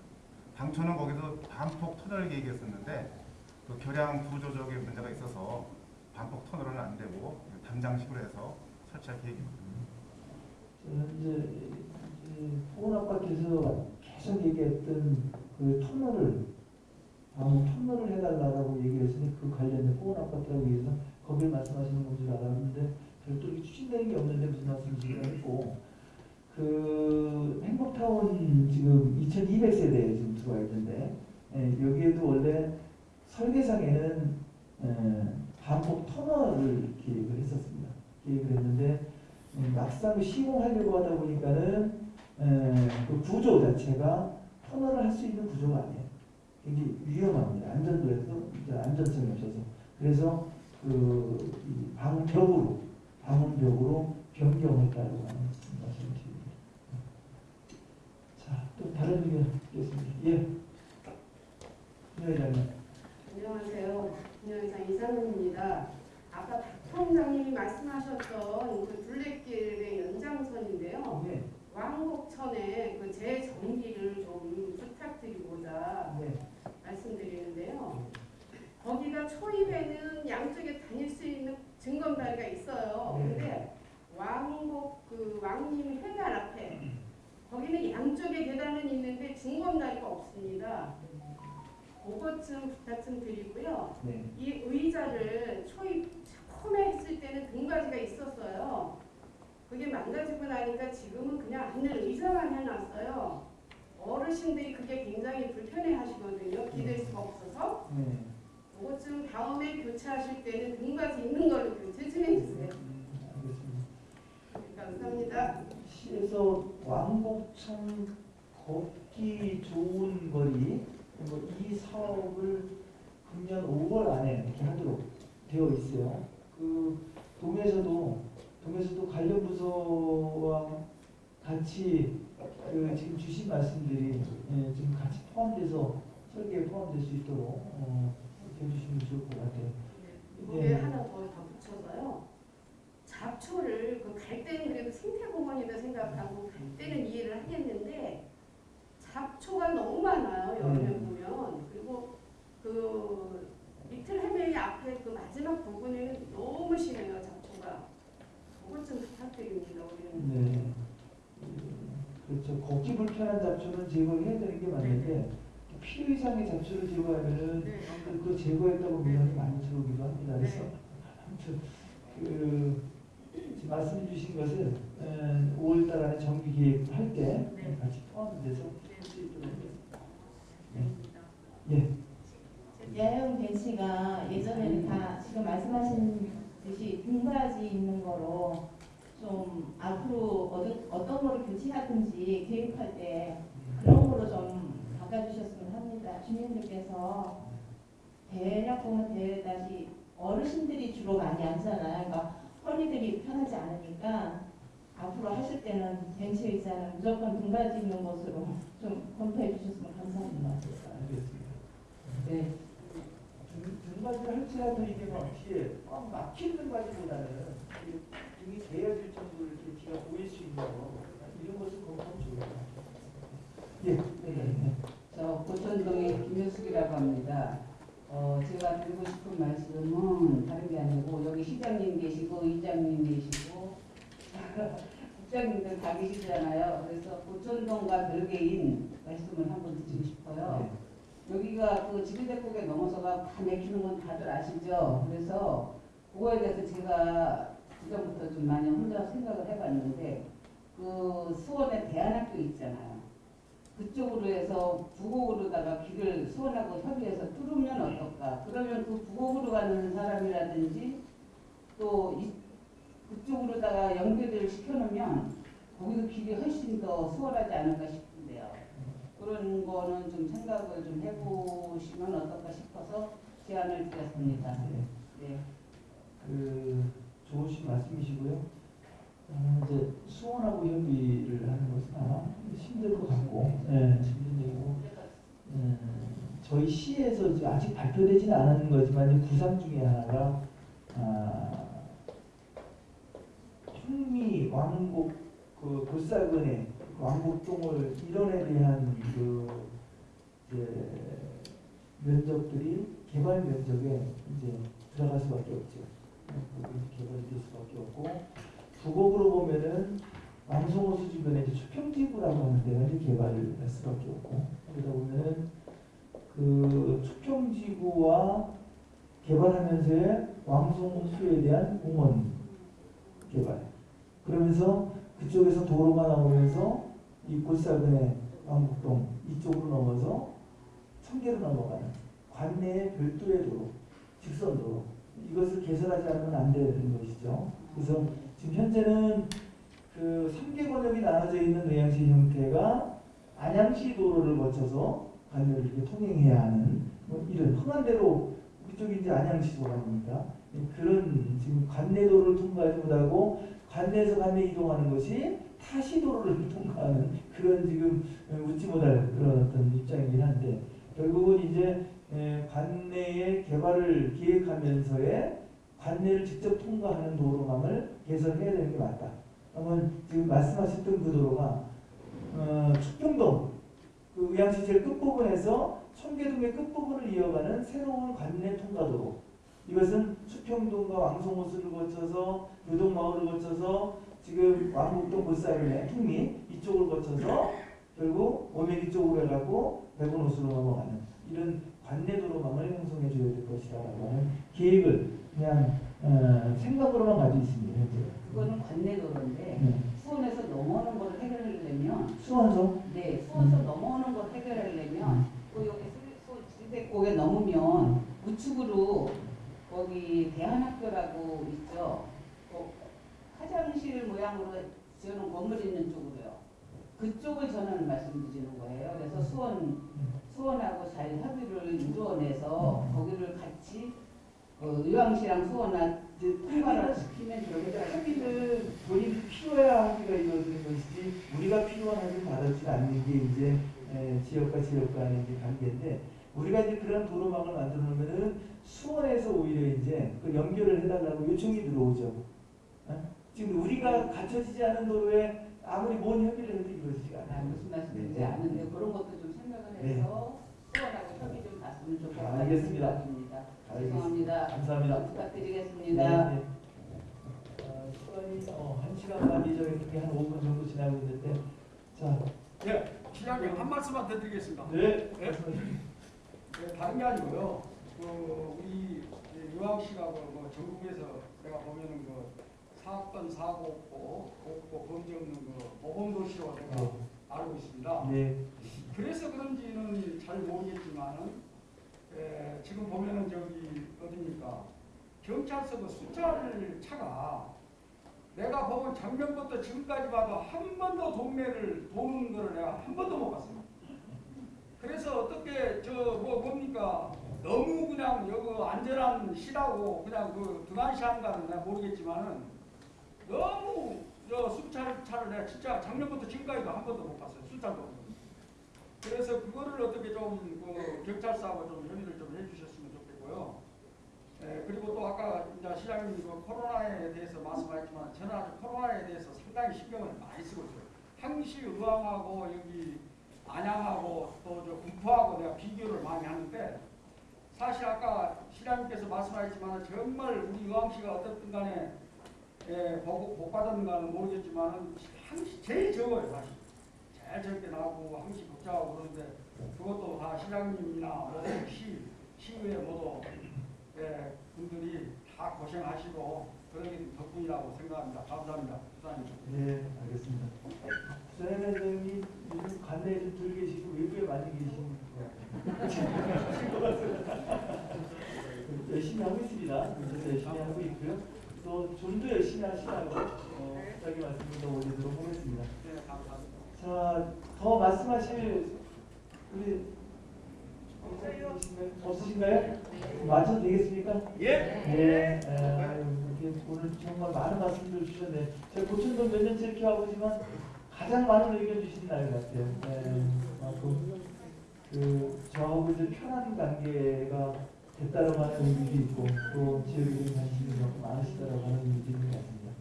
당초는 거기서 반폭 터널 계획이었었는데 그 교량 구조적인 문제가 있어서 반폭 터널은 안 되고 담장식으로 해서 설치할 계획입니다. 현재 포원 아파트에서 계속 얘기했던 그 터널을 아무 터널을 해달라고 얘기했으니 그 관련된 포원 아파트라고 얘기해서 거길 말씀하시는 건 줄 알았는데 별도로 추진되는 게 없는데 무슨 말씀이시긴 했고 그 행복타운 지금 2200세대에 지금 들어와 있는데 예, 여기에도 원래 설계상에는 예, 반복 터널을 계획을 했었습니다. 계획을 했는데 음, 막상 시공하려고 하다 보니까는 에, 그 구조 자체가 터널을 할 수 있는 구조가 아니에요. 굉장히 위험합니다. 안전도에서 안전성이 없어서 그래서 그 방벽으로 방음벽으로 변경했다고 하는 말씀을 드립니다. 자, 또 다른 의견 있겠습니다. 예. 네, 회장님. 안녕하세요. 민영회장 이상훈입니다. 아까 박 통장님이 말씀하셨던 그 둘레길의 연장선인데요. 네. 왕복천에 그 재정비를 좀 부탁드리고자 네. 말씀드리는데요. 거기가 초입에는 양쪽에 다닐 수 있는 증검다리가 있어요. 네. 근데 왕복 그 왕님 회관 앞에 거기는 양쪽에 계단은 있는데 중검다리가 없습니다. 그것 좀 부탁 좀 드리고요. 네. 이 의자를 초입 처음에 했을 때는 등받이가 있었어요. 그게 망가지고 나니까 지금은 그냥 앉는 의자만 해놨어요. 어르신들이 그게 굉장히 불편해 하시거든요. 기댈 수가 없어서. 네. 그것 좀 다음에 교체하실 때는 등받이 있는 걸로 교체 좀 해주세요. 알겠습니다. 감사합니다. 시에서 왕복천 걷기 좋은 거리 뭐이 사업을 금년 5월 안에 이렇게 하도록 되어 있어요. 그 동에서도 동에서도 관련 부서와 같이 그 지금 주신 말씀들이 예, 지금 같이 포함돼서 설계에 포함될 수 있도록 어, 해주시면 좋을 것 같아요. 이거에 예. 하나 더 덧붙여서요. 잡초를 그 갈 때는 그래도 생태공원이다 생각하고 갈 때는 이해를 하겠는데 잡초가 너무 많아요 여름에 음. 보면 그리고 그 리틀 해메이 앞에 그 마지막 부분에는 너무 심해요 잡초가 그것 좀 부탁드립니다 우리는 네. 그렇죠. 걷기 불편한 잡초는 제거해야 되는 게 맞는데 필요 이상의 잡초를 제거하면은 네. 그, 그 제거했다고 민원이 많이 들어오기도 합니다. 그래서 아무튼 그 말씀 주신 것은 5월달 안에 정비 계획할 때 네. 같이 포함돼서 있도록 하겠습니다. 네. 예. 야영 벤치가 예전에는 다 지금 말씀하신 듯이 등받이 있는 거로 좀 앞으로 어떤, 어떤 거를 교체하든지 계획할 때 그런 거로 좀 바꿔주셨으면 합니다. 주민들께서 대략 보면 대다시 어르신들이 주로 많이 앉잖아요. 그러니까 허리들이 편하지 않으니까 앞으로 하실 때는 벤치 의자는 무조건 등받이 있는 것으로 좀 검토해 주셨으면 감사합니다. 알겠습니다. 네. 등, 등받이를 할지라도 이게 막 뒤에 꽉 막힌 등받이보다는 등이 대어질 정도로 이렇게 뒤가 보일 수 있는 거 이런 것을 검토하면 같아요. 예, 네, 네. 저 고천동의 김효숙이라고 합니다. 어, 제가 드리고 싶은 말씀은 다른 게 아니고 여기 시장님 계시고 이장님 계시고 [LAUGHS] 국장님들 다 계시잖아요. 그래서 고천동과 별개인 말씀을 한번 드리고 싶어요. 여기가 그 지리대국에 넘어서가 다 맥히는 건 다들 아시죠? 그래서 그거에 대해서 제가 그전부터 좀 많이 혼자 생각을 해봤는데 그 수원에 대안학교 있잖아요. 그쪽으로 해서 부곡으로다가 길을 수원하고 협의해서 뚫으면 어떨까? 그러면 그 부곡으로 가는 사람이라든지 또 이, 그쪽으로다가 연결을 시켜놓으면 거기도 길이 훨씬 더 수월하지 않을까 싶은데요. 그런 거는 좀 생각을 좀 해보시면 어떨까 싶어서 제안을 드렸습니다. 네. 그 좋으신 말씀이시고요. 어, 이제 수원하고 협의를 하는 것은 아마 힘들 것 같고, 예, 힘든 얘기고, 음, 저희 시에서 아직 발표되지는 않은 거지만 구상 중에 하나가 아, 흉미 왕복 그 골사근의 왕복동을 이론에 대한 그 면적들이 개발 면적에 이제 들어갈 수밖에 없죠. 개발이 될 수밖에 없고 부곡으로 보면은 왕성호수 주변에 이제 수평지구라고 하는 데가 이제 개발을 할 수밖에 없고 그러다 보면은 그 수평지구와 개발하면서의 왕성호수에 대한 공원 개발 그러면서 그쪽에서 도로가 나오면서 이 골사근의 왕복동 이쪽으로 넘어서 청계로 넘어가는 관내의 별도의 도로 직선 도로 이것을 개설하지 않으면 안 되는 것이죠. 그래서 지금 현재는 그 3개 권역이 나눠져 있는 의향시 형태가 안양시 도로를 거쳐서 관내를 이렇게 통행해야 하는 뭐 이런 흥한대로 그쪽이 이제 안양시 도로 아닙니까? 그런 지금 관내도로를 통과하지 못하고 관내에서 관내 이동하는 것이 타시도로를 통과하는 [LAUGHS] 그런 지금 웃지 못할 그런 어떤 입장이긴 한데 결국은 이제 에, 관내의 개발을 기획하면서의 관내를 직접 통과하는 도로망을 개설해야 되는 게 맞다. 그러면 지금 말씀하셨던 그 도로가 어, 축경동 그 제일 끝부분에서 청계동의 끝부분을 이어가는 새로운 관내 통과도로 이것은 수평동과 왕송호수를 거쳐서 요동마을을 거쳐서 지금 왕복동 볼사이의 풍미 이쪽을 거쳐서 결국 오메기 쪽으로 해가고 백운호수로 넘어가는 이런 관내 도로망을 형성해 줘야 될 것이다라고 하는 계획을 그냥 어, 생각으로만 가지고 있습니다. 현재. 그거는 관내 도로인데 네. 수원에서 넘어오는 걸 해결하려면 수원서? 네, 수원서 넘어오는 걸 해결하려면 또 여기 지대곡에 넘으면 우측으로 거기 대한학교라고 있죠. 그 화장실 모양으로 지어놓은 건물 있는 쪽으로요. 그쪽을 저는 말씀드리는 거예요. 그래서 수원 수원하고 잘 협의를 이루어내서 거기를 같이 어, 의왕시랑 수원한 통과를 시키면 그러니까 좋겠다. 협의를 본인이 필요해야 하기가 이루어지는 것이지 우리가 합의를 받아주지 않는 게 이제 에, 지역과 지역 간의 관계인데 우리가 이제 그런 도로망을 만들어 놓으면은 수원에서 오히려 이제 그 연결을 해달라고 요청이 들어오죠. 어? 지금 우리가 갖춰지지 않은 도로에 아무리 뭔 협의를 해도 이루어지지가 않아요. 아, 무슨 말씀인지 네. 아는데 그런 것도 좀 생각을 네. 해서 수원하고 협의 좀 봤으면 좋겠다. 아, 알겠습니다. 알겠습니다. 죄송합니다. 감사합니다. 부탁드리겠습니다. 네, 네. 어, 시간이 어, 한 시간 반 예정했는데 한 5분 정도 지나고 있는데 자, 예, 시장님 한 말씀만 더 드리겠습니다. 네. 예? 예, 다른 게 아니고요. 그 우리 유황시가 그, 뭐 전국에서 내가 보면은 그 사건 사고 없고 없고 범죄 없는 그 모범 도시로 내가 알고 있습니다. 네. 그래서 그런지는 잘 모르겠지만은 에, 지금 보면은 저기 어디입니까 경찰서 그 숫자를 차가 내가 보면 작년부터 지금까지 봐도 한 번도 동네를 도는 거를 내가 한 번도 못 봤습니다. 그래서 어떻게 저 뭐 뭡니까 너무 그냥 여기 안전한 시라고 그냥 그 등한시한가는 내가 모르겠지만은 너무 저 순찰 차를 내가 진짜 작년부터 지금까지도 한 번도 못 봤어요. 순찰도. 그래서 그거를 어떻게 좀그 경찰서하고 좀 협의를 좀 해주셨으면 좋겠고요. 시장님 그 코로나에 대해서 말씀하셨지만 저는 아주 코로나에 대해서 상당히 신경을 많이 쓰고 있어요. 항시 의왕하고 여기 안양하고 또 저 군포하고 내가 비교를 많이 하는데 사실 아까 시장님께서 말씀하셨지만 정말 우리 의왕시가 어떻든 간에 예, 복, 복 받았는가는 모르겠지만 항시 제일 적어요 사실. 제일 적게 나오고 항시 복잡하고 그러는데 그것도 다 시장님이나 뭐 시, 시의회 모두 예, 분들이 다 고생하시고 그런 게 덕분이라고 생각합니다. 감사합니다. 부장님. 네, 알겠습니다. 회장이 요즘 관내에 좀덜 계시고 외부에 많이 계신 것 같아요. 열심히 하고 있습니다. 저도 열심히 하고 있고요. 또 좀 더 열심히 하시라고 어, 부장님 말씀을 더 올리도록 하겠습니다. 네. 자, 더 말씀하실 우리 없으신가요? 없으신가요? 맞춰도 되겠습니까? 예. 네. 에, 아유, 오늘 정말 많은 말씀들 주셨네. 제가 고천도 몇 년째 이렇게 와보지만 가장 많은 의견 주신 날 같아요. 네. 아, 그, 그 저하고 이제 편한 관계가 됐다라고 하는 의미도 있고 또 지역에 대한 관심이 너무 많으시다라고 하는 있는 것 같습니다.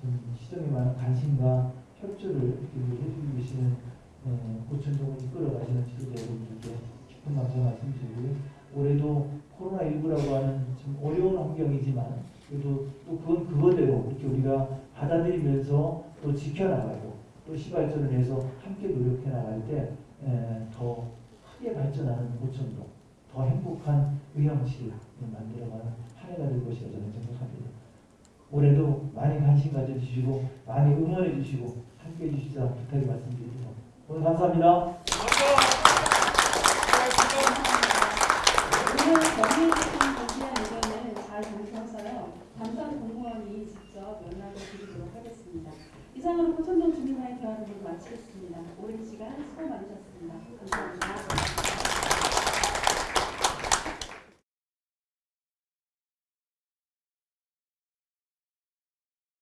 좀 시정에 많은 관심과 협조를 이렇게 해주고 계시는 어, 고천동을 이끌어가시는 지도자 여러분들께 깊은 감사 말씀드리고요. 올해도 코로나19라고 하는 좀 어려운 환경이지만 그래도 또 그건 그거대로 이렇게 우리가 받아들이면서 또 지켜나가고 또 시발전을 위해서 함께 노력해 나갈 때 더 크게 발전하는 고천동, 더 행복한 의형시를 만들어가는 한 해가 될 것이라 저는 생각합니다. 올해도 많이 관심 가져주시고 많이 응원해 주시고 함께 해 주시자 부탁의 말씀드립니다. 오늘 감사합니다. 오늘 정리해주신 정치한 의견을 잘 정리해서요. 담당 공무원이 직접 연락을 드리도록 하겠습니다. 이상으로 고천동 주민과의 대화를 모두 마치겠습니다. 오랜 시간 수고 많으셨습니다. 감사합니다.